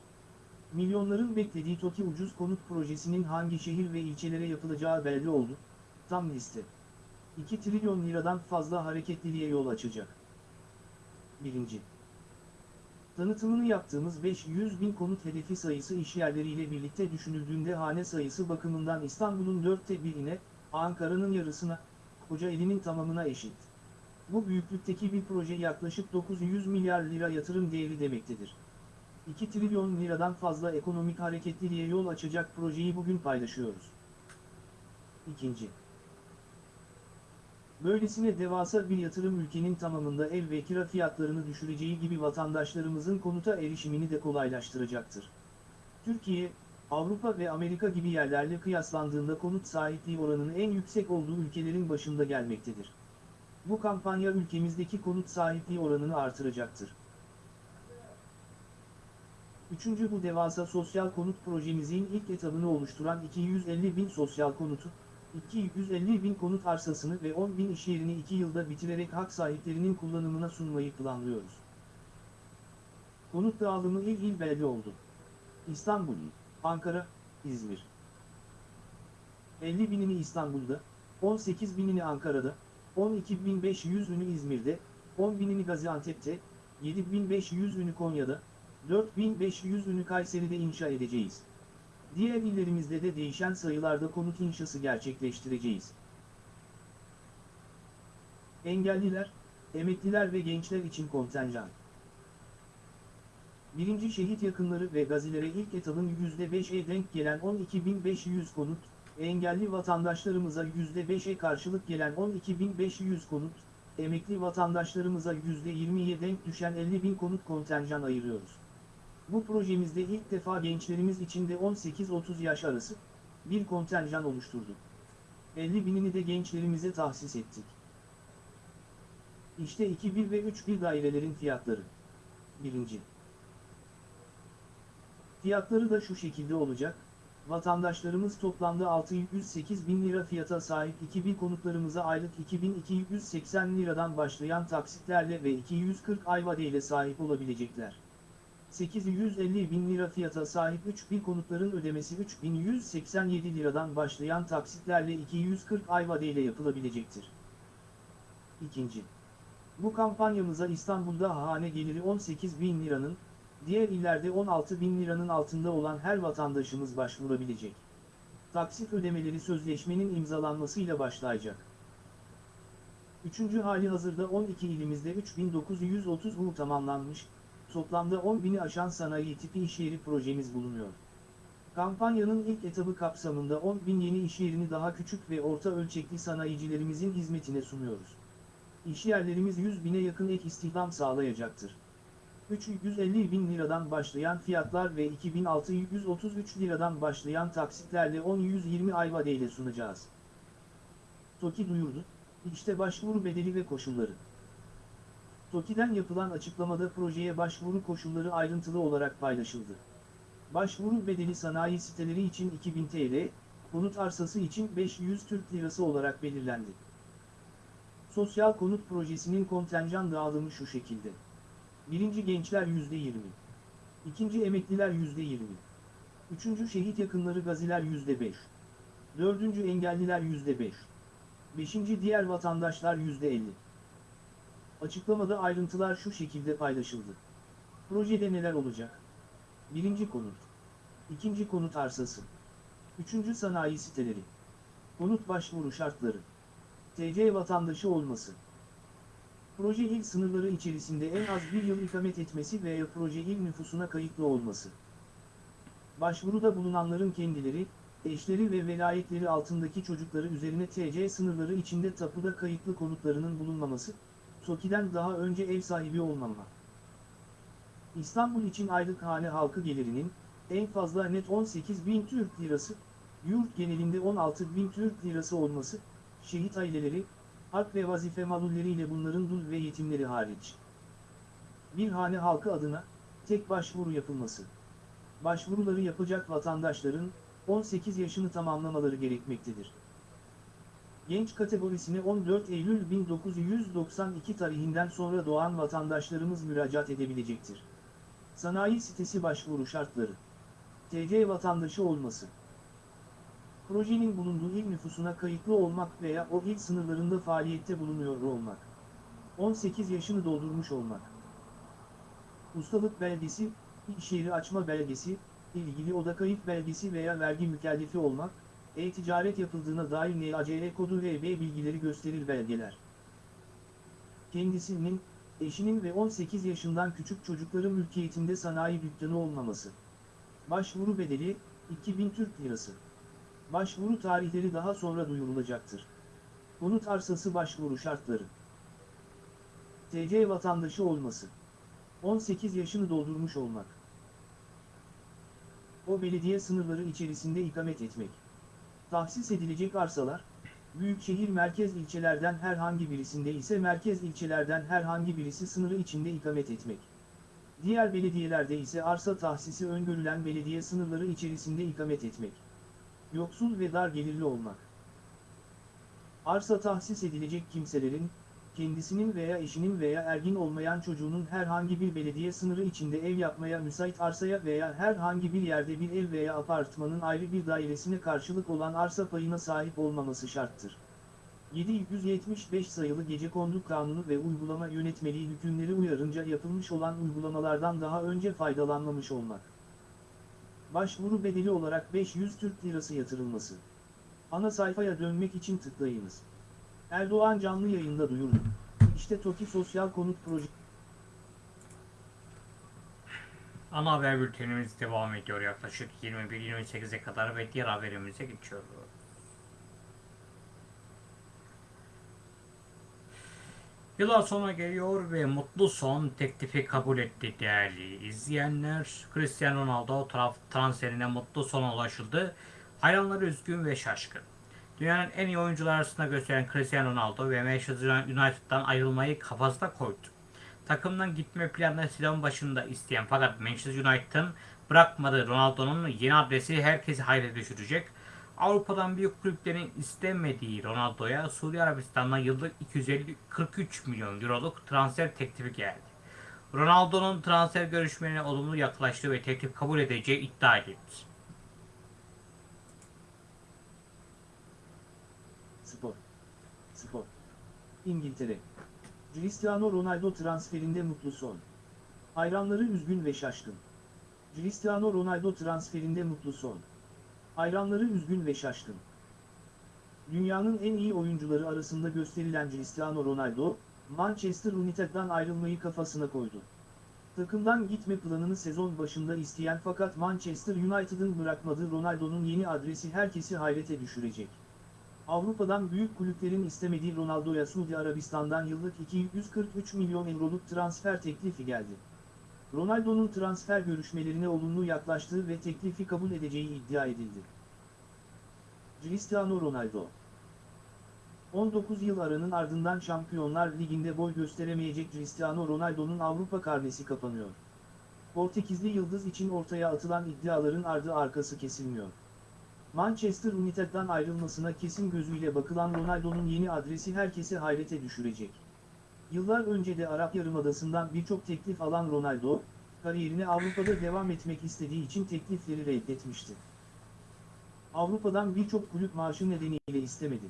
Milyonların beklediği TOKİ ucuz konut projesinin hangi şehir ve ilçelere yapılacağı belli oldu, tam liste. 2 trilyon liradan fazla hareketliliğe yol açacak. 1. Tanıtımını yaptığımız 500 bin konut hedefi sayısı işyerleriyle birlikte düşünüldüğünde hane sayısı bakımından İstanbul'un dörtte birine, Ankara'nın yarısına, Kocaeli'nin tamamına eşit. Bu büyüklükteki bir proje yaklaşık 900 milyar lira yatırım değeri demektedir. 2 trilyon liradan fazla ekonomik hareketliliğe yol açacak projeyi bugün paylaşıyoruz. İkinci. Böylesine devasa bir yatırım ülkenin tamamında ev ve kira fiyatlarını düşüreceği gibi vatandaşlarımızın konuta erişimini de kolaylaştıracaktır. Türkiye, Avrupa ve Amerika gibi yerlerle kıyaslandığında konut sahipliği oranının en yüksek olduğu ülkelerin başında gelmektedir. Bu kampanya ülkemizdeki konut sahipliği oranını artıracaktır. Üçüncü bu devasa sosyal konut projemizin ilk etabını oluşturan 250 bin sosyal konutu, 250 bin konut arsasını ve 10 bin iş yerini 2 yılda bitirerek hak sahiplerinin kullanımına sunmayı planlıyoruz. Konut dağılımı il il belli oldu. İstanbul, Ankara, İzmir. 50 binini İstanbul'da, 18 binini Ankara'da, 12.500'ünü İzmir'de, 10 binini Gaziantep'te, 7.500'ünü Konya'da, 4.500'ünü Kayseri'de inşa edeceğiz. Diğer illerimizde de değişen sayılarda konut inşası gerçekleştireceğiz. Engelliler, emekliler ve gençler için kontenjan. Birinci şehit yakınları ve gazilere ilk etabın %5'e denk gelen 12.500 konut, engelli vatandaşlarımıza %5'e karşılık gelen 12.500 konut, emekli vatandaşlarımıza %20'ye denk düşen 50.000 konut kontenjan ayırıyoruz. Bu projemizde ilk defa gençlerimiz için de 18-30 yaş arası bir kontenjan oluşturduk. 50 binini de gençlerimize tahsis ettik. İşte 2-1 ve 3-1 dairelerin fiyatları. Birinci. Fiyatları da şu şekilde olacak. Vatandaşlarımız toplamda 608 bin lira fiyata sahip 2000 konutlarımıza aylık 2280 liradan başlayan taksitlerle ve 240 ay vadeyle sahip olabilecekler. 850 bin lira fiyata sahip 3000 konutların ödemesi 3187 liradan başlayan taksitlerle 240 ay vadeyle yapılabilecektir. İkinci. Bu kampanyamıza İstanbul'da hane geliri 18 bin liranın, diğer illerde 16 bin liranın altında olan her vatandaşımız başvurabilecek. Taksit ödemeleri sözleşmenin imzalanmasıyla başlayacak. Üçüncü hali hazırda 12 ilimizde 3930 U tamamlanmış, toplamda 10 bini aşan sanayi tipi iş yeri projemiz bulunuyor. Kampanyanın ilk etabı kapsamında 10 bin yeni iş yerini daha küçük ve orta ölçekli sanayicilerimizin hizmetine sunuyoruz. İş yerlerimiz 100 bine yakın ek istihdam sağlayacaktır. 350 bin liradan başlayan fiyatlar ve 2633 liradan başlayan taksitlerle 10-120 ay vadeyle sunacağız. TOKİ duyurdu, işte başvuru bedeli ve koşulları. TOKİ'den yapılan açıklamada projeye başvuru koşulları ayrıntılı olarak paylaşıldı. Başvuru bedeli sanayi siteleri için 2000 TL, konut arsası için 500 Türk Lirası olarak belirlendi. Sosyal konut projesinin kontenjan dağılımı şu şekilde. Birinci gençler %20. İkinci emekliler %20. Üçüncü şehit yakınları gaziler %5. Dördüncü engelliler %5. Beşinci diğer vatandaşlar %50. Açıklamada ayrıntılar şu şekilde paylaşıldı. Projede neler olacak? Birinci konut. İkinci konut arsası. Üçüncü sanayi siteleri. Konut başvuru şartları. TC vatandaşı olması. Proje il sınırları içerisinde en az bir yıl ikamet etmesi veya proje il nüfusuna kayıtlı olması. Başvuruda bulunanların kendileri, eşleri ve velayetleri altındaki çocukları üzerine TC sınırları içinde tapuda kayıtlı konutlarının bulunmaması, TOKİ'den daha önce ev sahibi olmama. İstanbul için aylık hane halkı gelirinin, en fazla net 18 bin Türk lirası, yurt genelinde 16 bin Türk lirası olması, şehit aileleri, hak ve vazife malulleriyle bunların dul ve yetimleri hariç. Bir hane halkı adına, tek başvuru yapılması. Başvuruları yapacak vatandaşların, 18 yaşını tamamlamaları gerekmektedir. Genç kategorisine 14 Eylül 1992 tarihinden sonra doğan vatandaşlarımız müracaat edebilecektir. Sanayi sitesi başvuru şartları. TC vatandaşı olması. Projenin bulunduğu il nüfusuna kayıtlı olmak veya o il sınırlarında faaliyette bulunuyor olmak. 18 yaşını doldurmuş olmak. Ustalık belgesi, iş yeri açma belgesi, ilgili oda kayıt belgesi veya vergi mükellefi olmak, e-ticaret yapıldığına dair NACL kodu ve B bilgileri gösterir belgeler. Kendisinin, eşinin ve 18 yaşından küçük çocukların mülkiyetinde sanayi dükkanı olmaması. Başvuru bedeli, 2000 Türk Lirası. Başvuru tarihleri daha sonra duyurulacaktır. Konut arsası başvuru şartları. TC vatandaşı olması. 18 yaşını doldurmuş olmak. O belediye sınırları içerisinde ikamet etmek. Tahsis edilecek arsalar, büyükşehir merkez ilçelerden herhangi birisinde ise merkez ilçelerden herhangi birisi sınırı içinde ikamet etmek. Diğer belediyelerde ise arsa tahsisi öngörülen belediye sınırları içerisinde ikamet etmek. Yoksul ve dar gelirli olmak. Arsa tahsis edilecek kimselerin, kendisinin veya eşinin veya ergin olmayan çocuğunun herhangi bir belediye sınırı içinde ev yapmaya müsait arsaya veya herhangi bir yerde bir ev veya apartmanın ayrı bir dairesine karşılık olan arsa payına sahip olmaması şarttır. 775 sayılı Gecekondu Kanunu ve uygulama yönetmeliği hükümleri uyarınca yapılmış olan uygulamalardan daha önce faydalanmamış olmak. Başvuru bedeli olarak 500 Türk Lirası yatırılması. Ana sayfaya dönmek için tıklayınız. Erdoğan canlı yayında duyurdu. İşte TOKİ Sosyal Konut Projesi. Ana haber bültenimiz devam ediyor yaklaşık 21-28'e kadar ve diğer haberimize geçiyoruz. Yıla sona geliyor ve mutlu son teklifi kabul etti değerli izleyenler. Cristiano Ronaldo taraf transferine mutlu sona ulaşıldı. Hayranları üzgün ve şaşkın. Dünyanın en iyi oyuncular arasında gösteren Cristiano Ronaldo ve Manchester United'dan ayrılmayı kafasına koydu. Takımdan gitme planını sezon başında isteyen fakat Manchester United'ın bırakmadığı Ronaldo'nun yeni adresi herkesi hayret düşürecek. Avrupa'dan büyük kulüplerin istemediği Ronaldo'ya Suudi Arabistan'dan yıllık 250-43 milyon euroluk transfer teklifi geldi. Ronaldo'nun transfer görüşmelerine olumlu yaklaştığı ve teklif kabul edeceği iddia edildi. Spor. Spor. İngiltere. Cristiano Ronaldo transferinde mutlu son. Hayranları üzgün ve şaşkın. Cristiano Ronaldo transferinde mutlu son. Hayranları üzgün ve şaşkın. Dünyanın en iyi oyuncuları arasında gösterilen Cristiano Ronaldo, Manchester United'dan ayrılmayı kafasına koydu. Takımdan gitme planını sezon başında isteyen fakat Manchester United'ın bırakmadığı Ronaldo'nun yeni adresi herkesi hayrete düşürecek. Avrupa'dan büyük kulüplerin istemediği Ronaldo'ya Suudi Arabistan'dan yıllık 243 milyon euroluk transfer teklifi geldi. Ronaldo'nun transfer görüşmelerine olumlu yaklaştığı ve teklifi kabul edeceği iddia edildi. Cristiano Ronaldo 19 yıl aranın ardından Şampiyonlar Ligi'nde boy gösteremeyecek Cristiano Ronaldo'nun Avrupa karnesi kapanıyor. Portekizli yıldız için ortaya atılan iddiaların ardı arkası kesilmiyor. Manchester United'dan ayrılmasına kesin gözüyle bakılan Ronaldo'nun yeni adresi herkesi hayrete düşürecek. Yıllar önce de Arap Yarımadası'ndan birçok teklif alan Ronaldo, kariyerine Avrupa'da devam etmek istediği için teklifleri reddetmişti. Avrupa'dan birçok kulüp maaşı nedeniyle istemedi.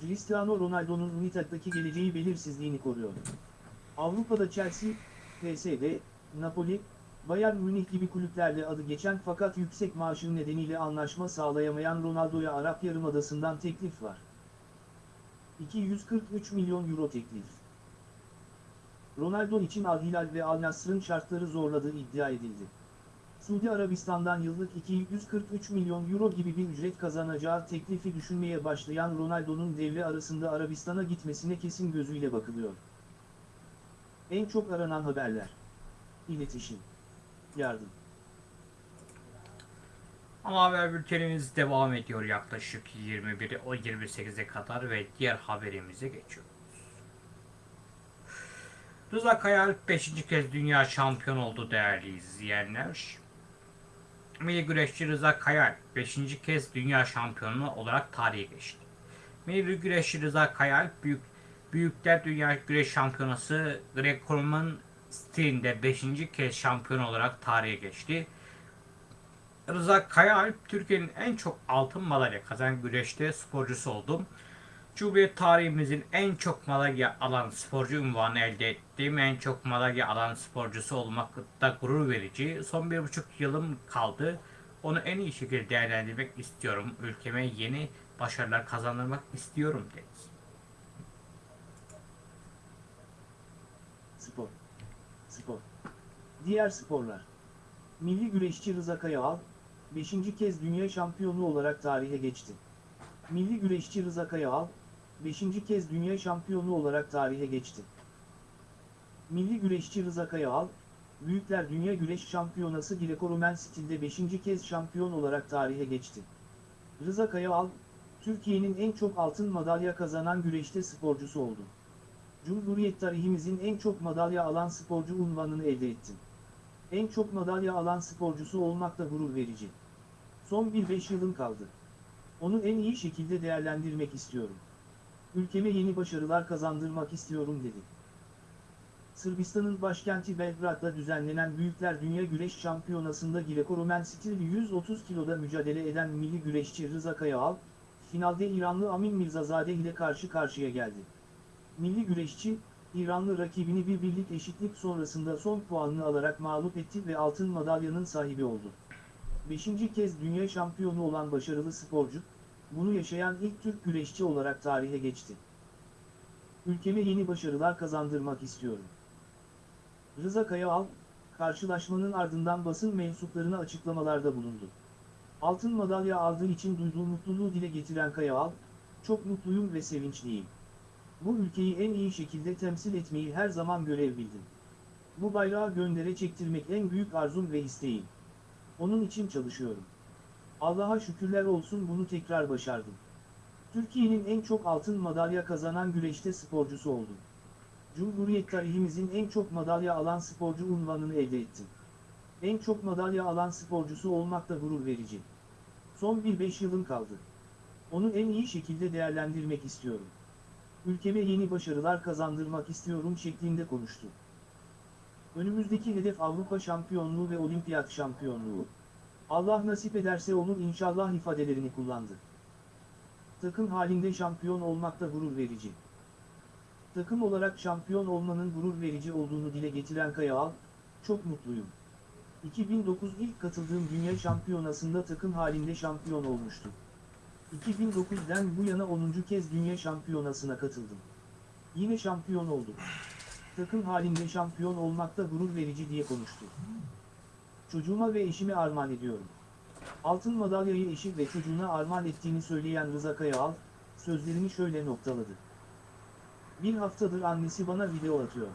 Cristiano Ronaldo'nun United'daki geleceği belirsizliğini koruyor. Avrupa'da Chelsea, PSG, Napoli, Bayern Münih gibi kulüplerle adı geçen fakat yüksek maaşı nedeniyle anlaşma sağlayamayan Ronaldo'ya Arap Yarımadası'ndan teklif var. 243 milyon euro teklif. Ronaldo için Al Hilal ve Al Nassr'ın şartları zorladığı iddia edildi. Suudi Arabistan'dan yıllık 243 milyon euro gibi bir ücret kazanacağı teklifi düşünmeye başlayan Ronaldo'nun devre arasında Arabistan'a gitmesine kesin gözüyle bakılıyor. En çok aranan haberler. İletişim. Yardım. Ama haber bültenimiz devam ediyor yaklaşık 21'e o 28'e kadar ve diğer haberimize geçiyoruz. Rıza Kayal 5. kez dünya şampiyon oldu değerli izleyenler. Milli güreşçi Rıza Kayal 5. kez dünya şampiyonu olarak tarihe geçti. Milli güreşçi Rıza Kayal büyük Büyükler Dünya Güreş Şampiyonası Greco-Roman stilinde 5. kez şampiyon olarak tarihe geçti. Rıza Kayaalp Türkiye'nin en çok altın madalya kazanan güreşte sporcusu oldu. Cumhuriyet tarihimizin en çok madalya alan sporcu unvanı elde ettiğim en çok madalya alan sporcusu olmakta gurur verici. Son bir buçuk yılım kaldı. Onu en iyi şekilde değerlendirmek istiyorum. Ülkeme yeni başarılar kazandırmak istiyorum dedi. Spor. Spor. Diğer sporlar. Milli güreşçi Rıza Kayağal, 5. kez dünya şampiyonu olarak tarihe geçti. Milli güreşçi Rıza Kayağal, 5. kez dünya şampiyonu olarak tarihe geçti. Milli güreşçi Rıza Kayağal, Büyükler Dünya Güreş Şampiyonası Greco-Romen stilde 5. kez şampiyon olarak tarihe geçti. Rıza Kayağal, Türkiye'nin en çok altın madalya kazanan güreşte sporcusu oldu. Cumhuriyet tarihimizin en çok madalya alan sporcu unvanını elde etti. En çok madalya alan sporcusu olmak da gurur verici. Son bir beş yılım kaldı. Onu en iyi şekilde değerlendirmek istiyorum. Ülkeme yeni başarılar kazandırmak istiyorum dedi. Sırbistan'ın başkenti Belgrad'da düzenlenen Büyükler Dünya Güreş Şampiyonası'nda Greco-Romen stil 130 kiloda mücadele eden milli güreşçi Rıza Kayağal, finalde İranlı Amin Mirzazade ile karşı karşıya geldi. Milli güreşçi, İranlı rakibini bir birlik eşitlik sonrasında son puanını alarak mağlup etti ve altın madalyanın sahibi oldu. Beşinci kez dünya şampiyonu olan başarılı sporcu, bunu yaşayan ilk Türk güreşçi olarak tarihe geçti. Ülkeme yeni başarılar kazandırmak istiyorum. Rıza Kayağal, karşılaşmanın ardından basın mensuplarına açıklamalarda bulundu. Altın madalya aldığı için duyduğu mutluluğu dile getiren Kayağal, çok mutluyum ve sevinçliyim. Bu ülkeyi en iyi şekilde temsil etmeyi her zaman görev bildim. Bu bayrağı göndere çektirmek en büyük arzum ve isteğim. Onun için çalışıyorum. Allah'a şükürler olsun bunu tekrar başardım. Türkiye'nin en çok altın madalya kazanan güreşte sporcusu oldum. Cumhuriyet tarihimizin en çok madalya alan sporcu unvanını elde ettim. En çok madalya alan sporcusu olmak da gurur verici. Son bir beş yılım kaldı. Onu en iyi şekilde değerlendirmek istiyorum. Ülkeme yeni başarılar kazandırmak istiyorum şeklinde konuştu. Önümüzdeki hedef Avrupa şampiyonluğu ve olimpiyat şampiyonluğu. Allah nasip ederse olur inşallah ifadelerini kullandı. Takım halinde şampiyon olmak da gurur verici. Takım olarak şampiyon olmanın gurur verici olduğunu dile getiren Kayağal, çok mutluyum. 2009 ilk katıldığım dünya şampiyonasında takım halinde şampiyon olmuştum. 2009'den bu yana 10. kez dünya şampiyonasına katıldım. Yine şampiyon oldum. Takım halinde şampiyon olmak da gurur verici diye konuştu. Çocuğuma ve eşime armağan ediyorum. Altın madalyayı eşi ve çocuğuna armağan ettiğini söyleyen Rıza Kayağal, sözlerini şöyle noktaladı. Bir haftadır annesi bana video atıyor.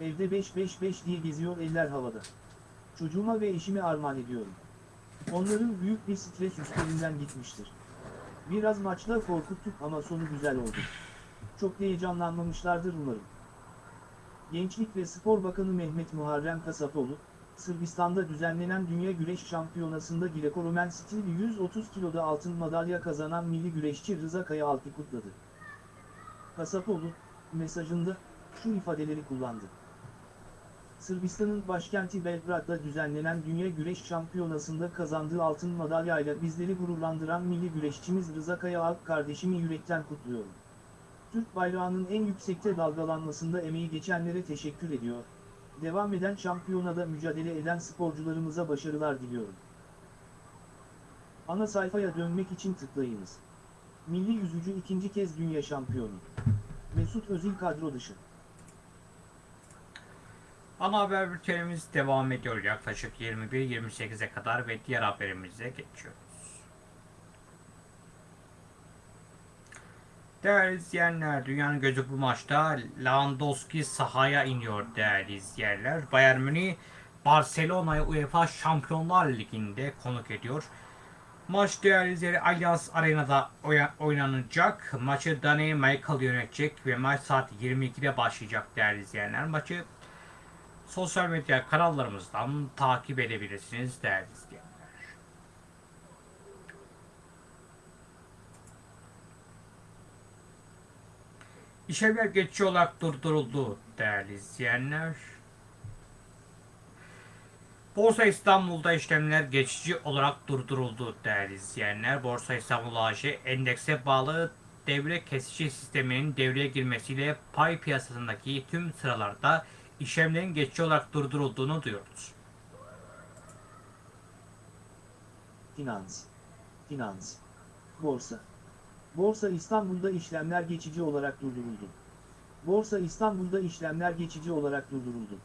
Evde 5-5-5 diye geziyor eller havada. Çocuğuma ve eşime armağan ediyorum. Onların büyük bir stres üstlerinden gitmiştir. Biraz maçla korkuttuk ama sonu güzel oldu. Çok heyecanlanmamışlardır umarım. Gençlik ve Spor Bakanı Mehmet Muharrem Kasapoğlu, Sırbistan'da düzenlenen Dünya Güreş Şampiyonası'nda Greco-Romen stil 130 kiloda altın madalya kazanan milli güreşçi Rıza Kayaalp'i kutladı. Kasapoğlu, mesajında, şu ifadeleri kullandı. Sırbistan'ın başkenti Belgrad'da düzenlenen Dünya Güreş Şampiyonası'nda kazandığı altın madalyayla bizleri gururlandıran milli güreşçimiz Rıza Kayaalp kardeşimi yürekten kutluyorum. Türk bayrağının en yüksekte dalgalanmasında emeği geçenlere teşekkür ediyor. Devam eden şampiyonada mücadele eden sporcularımıza başarılar diliyorum. Ana sayfaya dönmek için tıklayınız. Milli yüzücü ikinci kez dünya şampiyonu. Mesut Özil kadro dışı. Ana haber bültenimiz devam ediyor yaklaşık 21-28'e kadar ve diğer haberimize geçiyoruz. Değerli izleyenler, dünyanın gözü bu maçta Lewandowski sahaya iniyor değerli izleyenler. Bayern Münih Barcelona'yı UEFA Şampiyonlar Ligi'nde konuk ediyor. Maç değerli izleyenler Allianz Arena'da oynanacak. Maçı Danny Michael yönetecek ve maç saat 22'de başlayacak değerli izleyenler. Maçı sosyal medya kanallarımızdan takip edebilirsiniz değerli izleyenler. İşlemler geçici olarak durduruldu değerli izleyenler. Borsa İstanbul'da işlemler geçici olarak durduruldu değerli izleyenler. Borsa İstanbul AŞ endekse bağlı devre kesici sisteminin devreye girmesiyle pay piyasasındaki tüm sıralarda işlemlerin geçici olarak durdurulduğunu duyurdu. Finans. Finans. Borsa. Borsa İstanbul'da işlemler geçici olarak durduruldu. Borsa İstanbul'da işlemler geçici olarak durduruldu.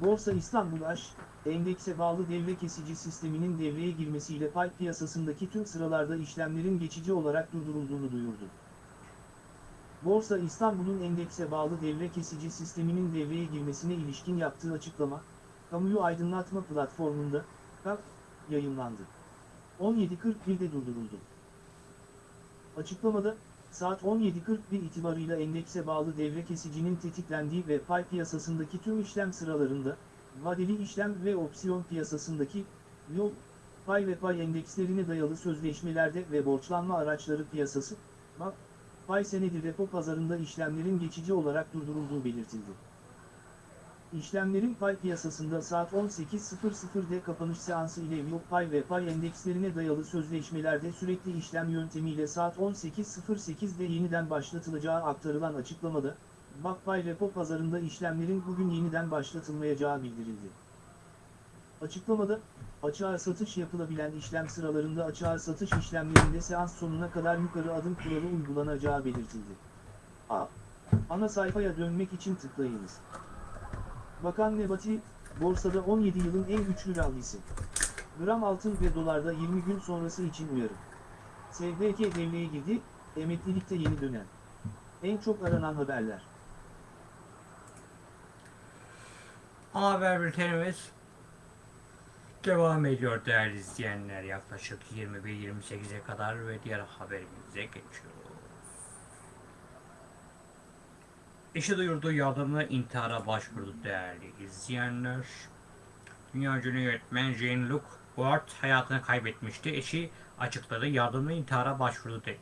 Borsa İstanbul AŞ, endekse bağlı devre kesici sisteminin devreye girmesiyle pay piyasasındaki tüm sıralarda işlemlerin geçici olarak durdurulduğunu duyurdu. Borsa İstanbul'un endekse bağlı devre kesici sisteminin devreye girmesine ilişkin yaptığı açıklama, kamuyu aydınlatma platformunda, KAP, yayınlandı. 17.41'de durduruldu. Açıklamada, saat 17.41 itibarıyla endekse bağlı devre kesicinin tetiklendiği ve pay piyasasındaki tüm işlem sıralarında, vadeli işlem ve opsiyon piyasasındaki, yol, pay ve pay endekslerine dayalı sözleşmelerde ve borçlanma araçları piyasası, BAP, pay senedi repo pazarında işlemlerin geçici olarak durdurulduğu belirtildi. İşlemlerin pay piyasasında saat 18.00'de kapanış seansı ile yok pay ve pay endekslerine dayalı sözleşmelerde sürekli işlem yöntemiyle saat 18.08'de yeniden başlatılacağı aktarılan açıklamada, BakPay repo pazarında işlemlerin bugün yeniden başlatılmayacağı bildirildi. Açıklamada, açığa satış yapılabilen işlem sıralarında açığa satış işlemlerinde seans sonuna kadar yukarı adım kuralı uygulanacağı belirtildi. A. Ana sayfaya dönmek için tıklayınız. Bakan Nebati, borsada 17 yılın en güçlü rallisi. Gram altın ve dolarda 20 gün sonrası için uyarı. SDK devreye girdi, emeklilikte yeni dönem. En çok aranan haberler. Haber bültenimiz devam ediyor değerli izleyenler. Yaklaşık 21-28'e kadar ve diğer haberimize geçiyoruz. İşi duyurduğu yardımla intihara başvurdu değerli izleyenler. Dünya ünlü yönetmen Jean-Luc Godard hayatını kaybetmişti. Eşi açıkladı yardımla intihara başvurdu dedi.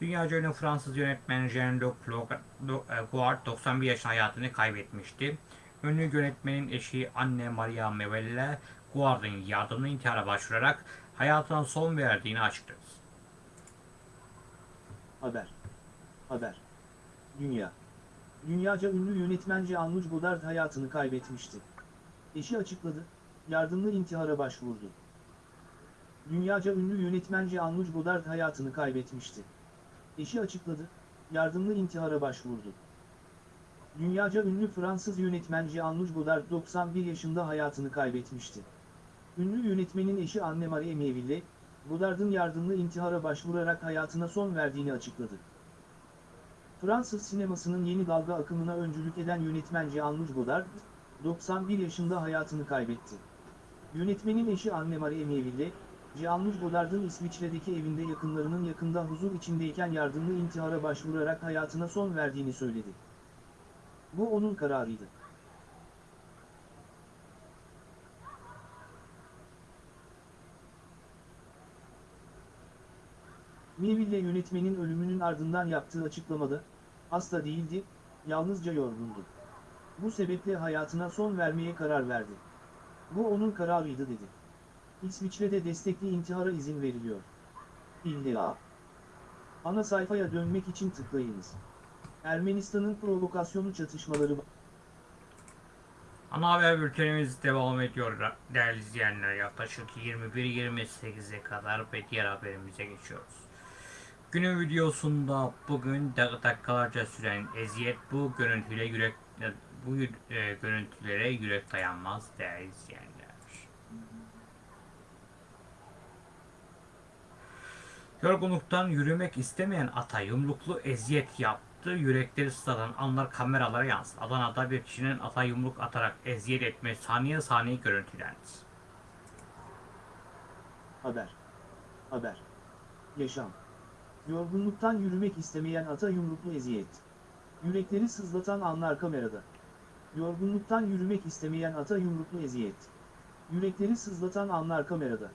Dünya ünlü Fransız yönetmen Jean-Luc Godard 91 yaşında hayatını kaybetmişti. Ünlü yönetmenin eşi anne Maria Mevelle Godard'ın yardımla intihara başvurarak hayatına son verdiğini açıkladı. Haber. Haber. Dünya. Dünyaca ünlü yönetmen Jean-Luc Godard hayatını kaybetmişti. Eşi açıkladı, yardımlı intihara başvurdu. Dünyaca ünlü yönetmen Jean-Luc Godard hayatını kaybetmişti. Eşi açıkladı, yardımlı intihara başvurdu. Dünyaca ünlü Fransız yönetmen Jean-Luc Godard 91 yaşında hayatını kaybetmişti. Ünlü yönetmenin eşi Anne-Marie Meville, Godard'ın yardımlı intihara başvurarak hayatına son verdiğini açıkladı. Fransız sinemasının yeni dalga akımına öncülük eden yönetmen Jean-Luc Godard, 91 yaşında hayatını kaybetti. Yönetmenin eşi Anne-Marie Meville, Jean-Luc Godard'ın İsviçre'deki evinde yakınlarının yakında huzur içindeyken yardımlı intihara başvurarak hayatına son verdiğini söyledi. Bu onun kararıydı. Meville yönetmenin ölümünün ardından yaptığı açıklamada, hasta değildi, yalnızca yorgundu. Bu sebeple hayatına son vermeye karar verdi. Bu onun kararıydı dedi. İsviçre'de destekli intihara izin veriliyor. İlla. Ana sayfaya dönmek için tıklayınız. Ermenistan'ın provokasyonu çatışmaları Ana haber bültenimiz devam ediyor değerli izleyenler. Yaklaşık 21-28'e kadar ve diğer haberimize geçiyoruz. Günün videosunda bugün dak- dakikalarca süren eziyet bu görüntüyle yürek bu e, görüntülere yürek dayanmaz değerli izleyenler. Yorgunluktan yürümek istemeyen ata yumruklu eziyet yaptı. Yürekleri sızlatan anlar kameralara yansıdı. Adana'da bir kişinin ata yumruk atarak eziyet etme saniye saniye görüntülendi. Haber. Haber. Yaşam. Yorgunluktan yürümek istemeyen ata yumruklu eziyet. Yürekleri sızlatan anlar kamerada. Yorgunluktan yürümek istemeyen ata yumruklu eziyet. Yürekleri sızlatan anlar kamerada.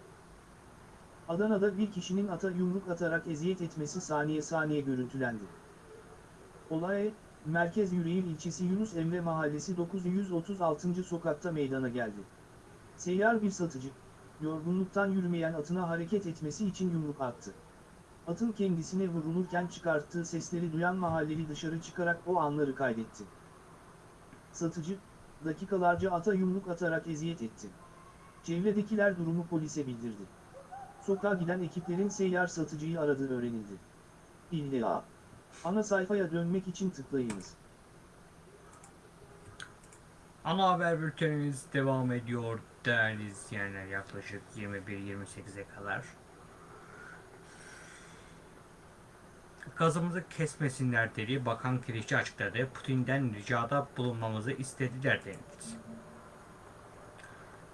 Adana'da bir kişinin ata yumruk atarak eziyet etmesi saniye saniye görüntülendi. Olay, Merkez Yüreğir ilçesi Yunus Emre Mahallesi 936. sokakta meydana geldi. Seyyar bir satıcı, yorgunluktan yürümeyen atına hareket etmesi için yumruk attı. Atın kendisine vurulurken çıkarttığı sesleri duyan mahalleli dışarı çıkarak o anları kaydetti. Satıcı, dakikalarca ata yumruk atarak eziyet etti. Çevredekiler durumu polise bildirdi. Sokağa giden ekiplerin seyyar satıcıyı aradığı öğrenildi. İlla. Ana sayfaya dönmek için tıklayınız. Ana haber bültenimiz devam ediyor değerli izleyenler yaklaşık 21-28'e kadar. Gazımızı kesmesinler dedi. Bakan Kirişçi açıkladı. Putin'den ricada bulunmamızı istediler denildi.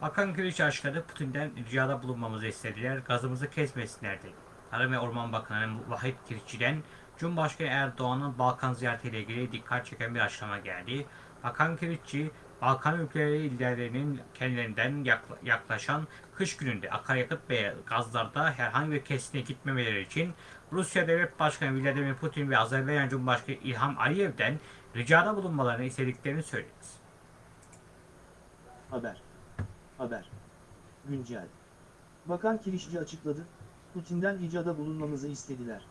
Bakan Kirişçi açıkladı. Putin'den ricada bulunmamızı istediler. Gazımızı kesmesinler dedi. Tarım ve Orman Bakanı Vahit Kirişçi'den Cumhurbaşkanı Erdoğan'ın Balkan ziyaretiyle ilgili dikkat çeken bir açıklama geldi. Bakan Kirişçi, Balkan ülkeleri liderlerinin kendilerinden yakla- yaklaşan kış gününde akaryakıt ve gazlarda herhangi bir kesine gitmemeleri için Rusya Devlet Başkanı Vladimir Putin ve Azerbaycan Cumhurbaşkanı İlham Aliyev'den ricada bulunmalarını istediklerini söyledi. Haber. Haber. Güncel. Bakan Kirişçi açıkladı, Putin'den ricada bulunmamızı istediler.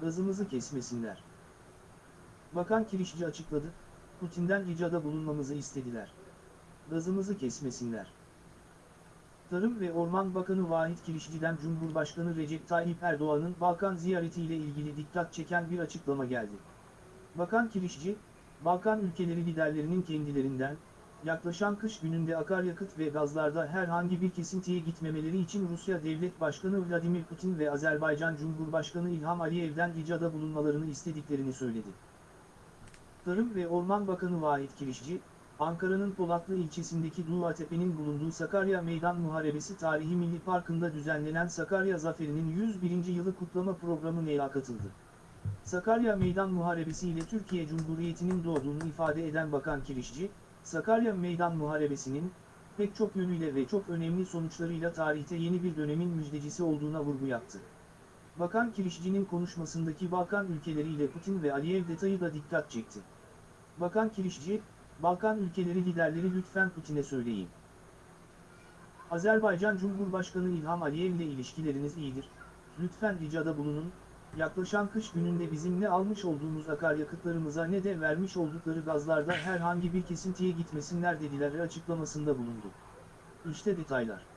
Gazımızı kesmesinler. Bakan Kirişçi açıkladı, Putin'den ricada bulunmamızı istediler. Gazımızı kesmesinler. Tarım ve Orman Bakanı Vahit Kirişçi'den Cumhurbaşkanı Recep Tayyip Erdoğan'ın Balkan ziyaretiyle ilgili dikkat çeken bir açıklama geldi. Bakan Kirişçi, Balkan ülkeleri liderlerinin kendilerinden, yaklaşan kış gününde akaryakıt ve gazlarda herhangi bir kesintiye gitmemeleri için Rusya Devlet Başkanı Vladimir Putin ve Azerbaycan Cumhurbaşkanı İlham Aliyev'den ricada bulunmalarını istediklerini söyledi. Tarım ve Orman Bakanı Vahit Kirişçi, Ankara'nın Polatlı ilçesindeki Duvatepe'nin bulunduğu Sakarya Meydan Muharebesi Tarihi Milli Parkı'nda düzenlenen Sakarya Zaferi'nin 101. yılı kutlama programı neye katıldı. Sakarya Meydan Muharebesi ile Türkiye Cumhuriyeti'nin doğduğunu ifade eden Bakan Kirişçi, Sakarya Meydan Muharebesi'nin, pek çok yönüyle ve çok önemli sonuçlarıyla tarihte yeni bir dönemin müjdecisi olduğuna vurgu yaptı. Bakan Kirişçi'nin konuşmasındaki Balkan ülkeleriyle Putin ve Aliyev detayı da dikkat çekti. Bakan Kirişçi, Balkan ülkeleri liderleri lütfen Putin'e söyleyin. Azerbaycan Cumhurbaşkanı İlham Aliyev ile ilişkileriniz iyidir. Lütfen ricada bulunun, yaklaşan kış gününde bizim ne almış olduğumuz akaryakıtlarımıza ne de vermiş oldukları gazlarda herhangi bir kesintiye gitmesinler dediler açıklamasında bulundu. İşte detaylar.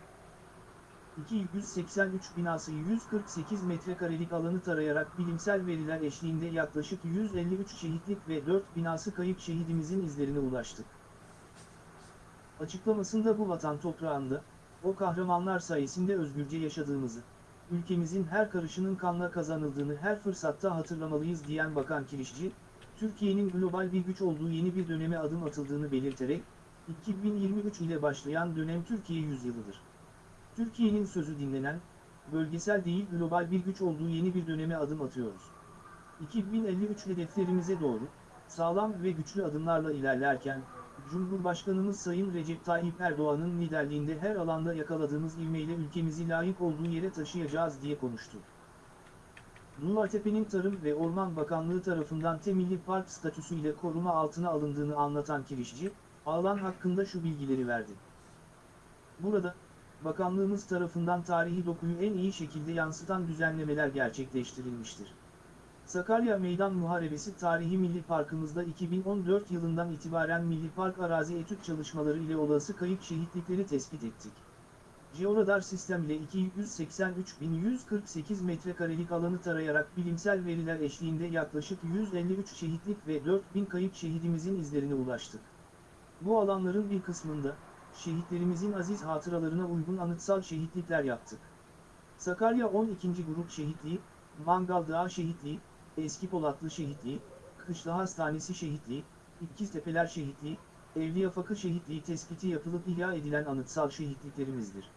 283 binası 148 metrekarelik alanı tarayarak bilimsel veriler eşliğinde yaklaşık 153 şehitlik ve 4 binası kayıp şehidimizin izlerine ulaştık. Açıklamasında bu vatan toprağında, o kahramanlar sayesinde özgürce yaşadığımızı, ülkemizin her karışının kanla kazanıldığını her fırsatta hatırlamalıyız diyen Bakan Kirişçi, Türkiye'nin global bir güç olduğu yeni bir döneme adım atıldığını belirterek, 2023 ile başlayan dönem Türkiye yüzyılıdır. Türkiye'nin sözü dinlenen, bölgesel değil global bir güç olduğu yeni bir döneme adım atıyoruz. 2053 hedeflerimize doğru, sağlam ve güçlü adımlarla ilerlerken, Cumhurbaşkanımız Sayın Recep Tayyip Erdoğan'ın liderliğinde her alanda yakaladığımız ivmeyle ülkemizi layık olduğu yere taşıyacağız diye konuştu. Numartepe'nin Tarım ve Orman Bakanlığı tarafından Temilli Park statüsüyle koruma altına alındığını anlatan Kirişçi, alan hakkında şu bilgileri verdi. Burada, Bakanlığımız tarafından tarihi dokuyu en iyi şekilde yansıtan düzenlemeler gerçekleştirilmiştir. Sakarya Meydan Muharebesi Tarihi Milli Parkımızda 2014 yılından itibaren Milli Park arazi etüt çalışmaları ile olası kayıp şehitlikleri tespit ettik. Georadar sistem ile 283.148 metrekarelik alanı tarayarak bilimsel veriler eşliğinde yaklaşık 153 şehitlik ve 4.000 kayıp şehidimizin izlerine ulaştık. Bu alanların bir kısmında, şehitlerimizin aziz hatıralarına uygun anıtsal şehitlikler yaptık. Sakarya 12. Grup Şehitliği, Mangal Dağı Şehitliği, Eski Polatlı Şehitliği, Kışla Hastanesi Şehitliği, İkiztepeler Şehitliği, Evliyafakı Şehitliği tespiti yapılıp ihya edilen anıtsal şehitliklerimizdir.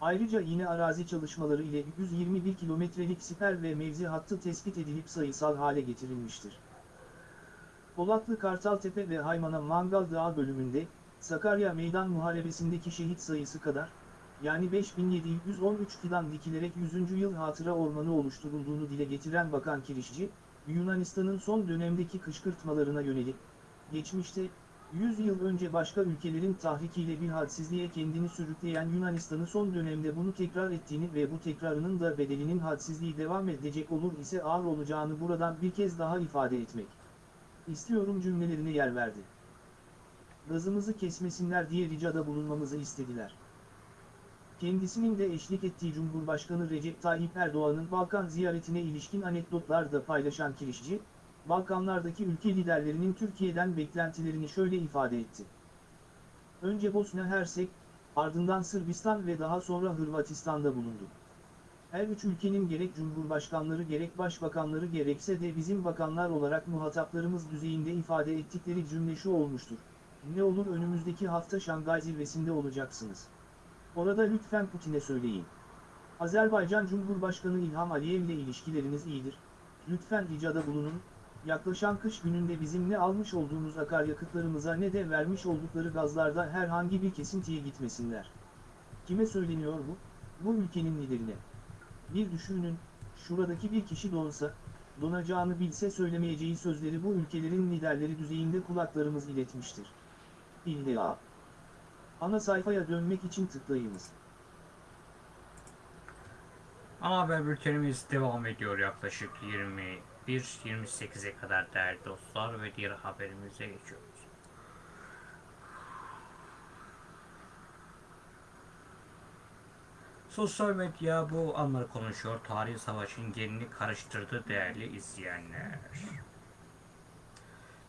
Ayrıca yine arazi çalışmaları ile 121 kilometrelik siper ve mevzi hattı tespit edilip sayısal hale getirilmiştir. Polatlı Kartaltepe ve Haymana Mangal Dağı bölümünde, Sakarya Meydan Muharebesi'ndeki şehit sayısı kadar, yani 5713 fidan dikilerek 100. yıl hatıra ormanı oluşturulduğunu dile getiren Bakan Kirişçi, Yunanistan'ın son dönemdeki kışkırtmalarına yönelik, geçmişte, 100 yıl önce başka ülkelerin tahrikiyle bir hadsizliğe kendini sürükleyen Yunanistan'ı son dönemde bunu tekrar ettiğini ve bu tekrarının da bedelinin hadsizliği devam edecek olur ise ağır olacağını buradan bir kez daha ifade etmek. istiyorum cümlelerine yer verdi gazımızı kesmesinler diye ricada bulunmamızı istediler. Kendisinin de eşlik ettiği Cumhurbaşkanı Recep Tayyip Erdoğan'ın Balkan ziyaretine ilişkin anekdotlar da paylaşan Kirişçi, Balkanlardaki ülke liderlerinin Türkiye'den beklentilerini şöyle ifade etti. Önce Bosna Hersek, ardından Sırbistan ve daha sonra Hırvatistan'da bulundu. Her üç ülkenin gerek cumhurbaşkanları gerek başbakanları gerekse de bizim bakanlar olarak muhataplarımız düzeyinde ifade ettikleri cümle şu olmuştur. Ne olur önümüzdeki hafta Şangay zirvesinde olacaksınız. Orada lütfen Putin'e söyleyin. Azerbaycan Cumhurbaşkanı İlham Aliyev ile ilişkileriniz iyidir. Lütfen ricada bulunun, yaklaşan kış gününde bizim ne almış olduğumuz akaryakıtlarımıza ne de vermiş oldukları gazlarda herhangi bir kesintiye gitmesinler. Kime söyleniyor bu? Bu ülkenin liderine. Bir düşünün, şuradaki bir kişi de olsa, donacağını bilse söylemeyeceği sözleri bu ülkelerin liderleri düzeyinde kulaklarımız iletmiştir. İlla. Ana sayfaya dönmek için tıklayınız. Ana haber bültenimiz devam ediyor yaklaşık 21-28'e kadar değerli dostlar ve diğer haberimize geçiyoruz. Sosyal medya bu anları konuşuyor. Tarihi savaşın yerini karıştırdı değerli izleyenler.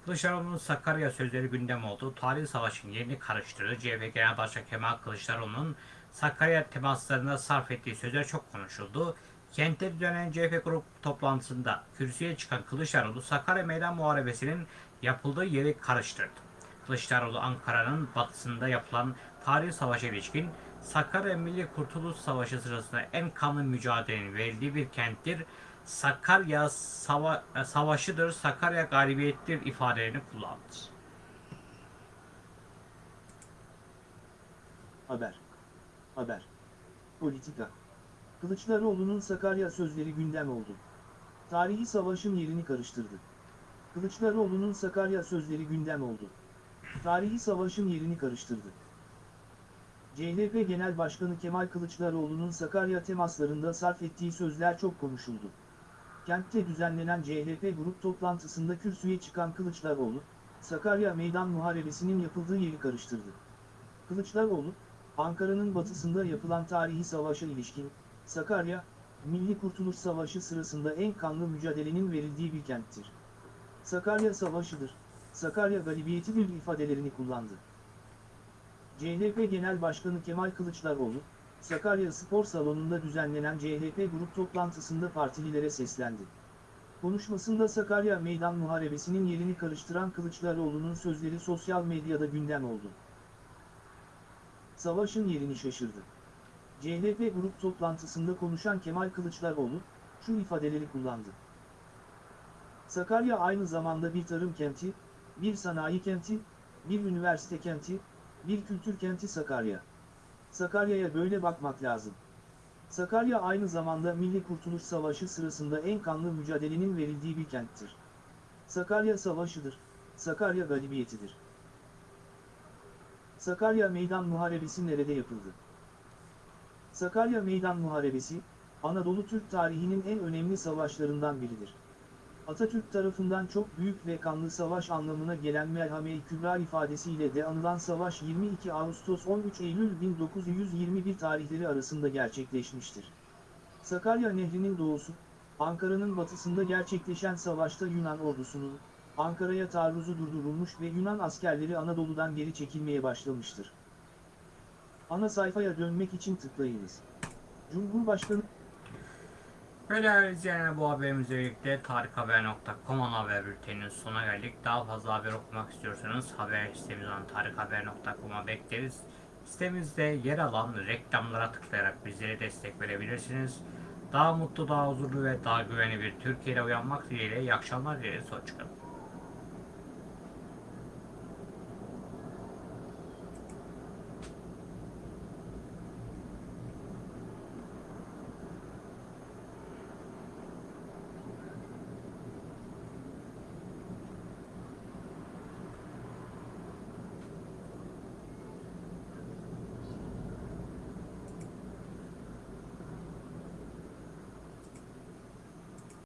Kılıçdaroğlu'nun Sakarya sözleri gündem oldu. Tarihi savaşın yerini karıştırdı. CHP Genel Başkanı Kemal Kılıçdaroğlu'nun Sakarya temaslarında sarf ettiği sözler çok konuşuldu. Kentte düzenlenen CHP grup toplantısında kürsüye çıkan Kılıçdaroğlu Sakarya Meydan Muharebesi'nin yapıldığı yeri karıştırdı. Kılıçdaroğlu Ankara'nın batısında yapılan tarihi savaşa ilişkin Sakarya Milli Kurtuluş Savaşı sırasında en kanlı mücadelenin verildiği bir kenttir. Sakarya sava savaşıdır, Sakarya galibiyettir ifadelerini kullandı. Haber. Haber. Politika. Kılıçdaroğlu'nun Sakarya sözleri gündem oldu. Tarihi savaşın yerini karıştırdı. Kılıçdaroğlu'nun Sakarya sözleri gündem oldu. Tarihi savaşın yerini karıştırdı. CHP Genel Başkanı Kemal Kılıçdaroğlu'nun Sakarya temaslarında sarf ettiği sözler çok konuşuldu. Kentte düzenlenen CHP grup toplantısında kürsüye çıkan Kılıçdaroğlu, Sakarya Meydan Muharebesi'nin yapıldığı yeri karıştırdı. Kılıçdaroğlu, Ankara'nın batısında yapılan tarihi savaşa ilişkin, Sakarya, Milli Kurtuluş Savaşı sırasında en kanlı mücadelenin verildiği bir kenttir. Sakarya Savaşı'dır, Sakarya galibiyetidir ifadelerini kullandı. CHP Genel Başkanı Kemal Kılıçdaroğlu, Sakarya Spor Salonu'nda düzenlenen CHP grup toplantısında partililere seslendi. Konuşmasında Sakarya Meydan Muharebesi'nin yerini karıştıran Kılıçdaroğlu'nun sözleri sosyal medyada gündem oldu. Savaşın yerini şaşırdı. CHP grup toplantısında konuşan Kemal Kılıçdaroğlu, şu ifadeleri kullandı. Sakarya aynı zamanda bir tarım kenti, bir sanayi kenti, bir üniversite kenti, bir kültür kenti Sakarya. Sakarya'ya böyle bakmak lazım. Sakarya aynı zamanda Milli Kurtuluş Savaşı sırasında en kanlı mücadelenin verildiği bir kenttir. Sakarya Savaşı'dır, Sakarya galibiyetidir. Sakarya Meydan Muharebesi nerede yapıldı? Sakarya Meydan Muharebesi, Anadolu Türk tarihinin en önemli savaşlarından biridir. Atatürk tarafından çok büyük ve kanlı savaş anlamına gelen merhame-i kübra ifadesiyle de anılan savaş 22 Ağustos 13 Eylül 1921 tarihleri arasında gerçekleşmiştir. Sakarya Nehri'nin doğusu, Ankara'nın batısında gerçekleşen savaşta Yunan ordusunun, Ankara'ya taarruzu durdurulmuş ve Yunan askerleri Anadolu'dan geri çekilmeye başlamıştır. Ana sayfaya dönmek için tıklayınız. Cumhurbaşkanı Değerli izleyenler bu haberimizle birlikte tarikhaber.com ana haber bülteninin sonuna geldik. Daha fazla haber okumak istiyorsanız haber sitemiz olan tarikhaber.com'a bekleriz. Sitemizde yer alan reklamlara tıklayarak bizlere destek verebilirsiniz. Daha mutlu, daha huzurlu ve daha güvenli bir Türkiye'de uyanmak dileğiyle iyi akşamlar dileriz. Hoşçakalın.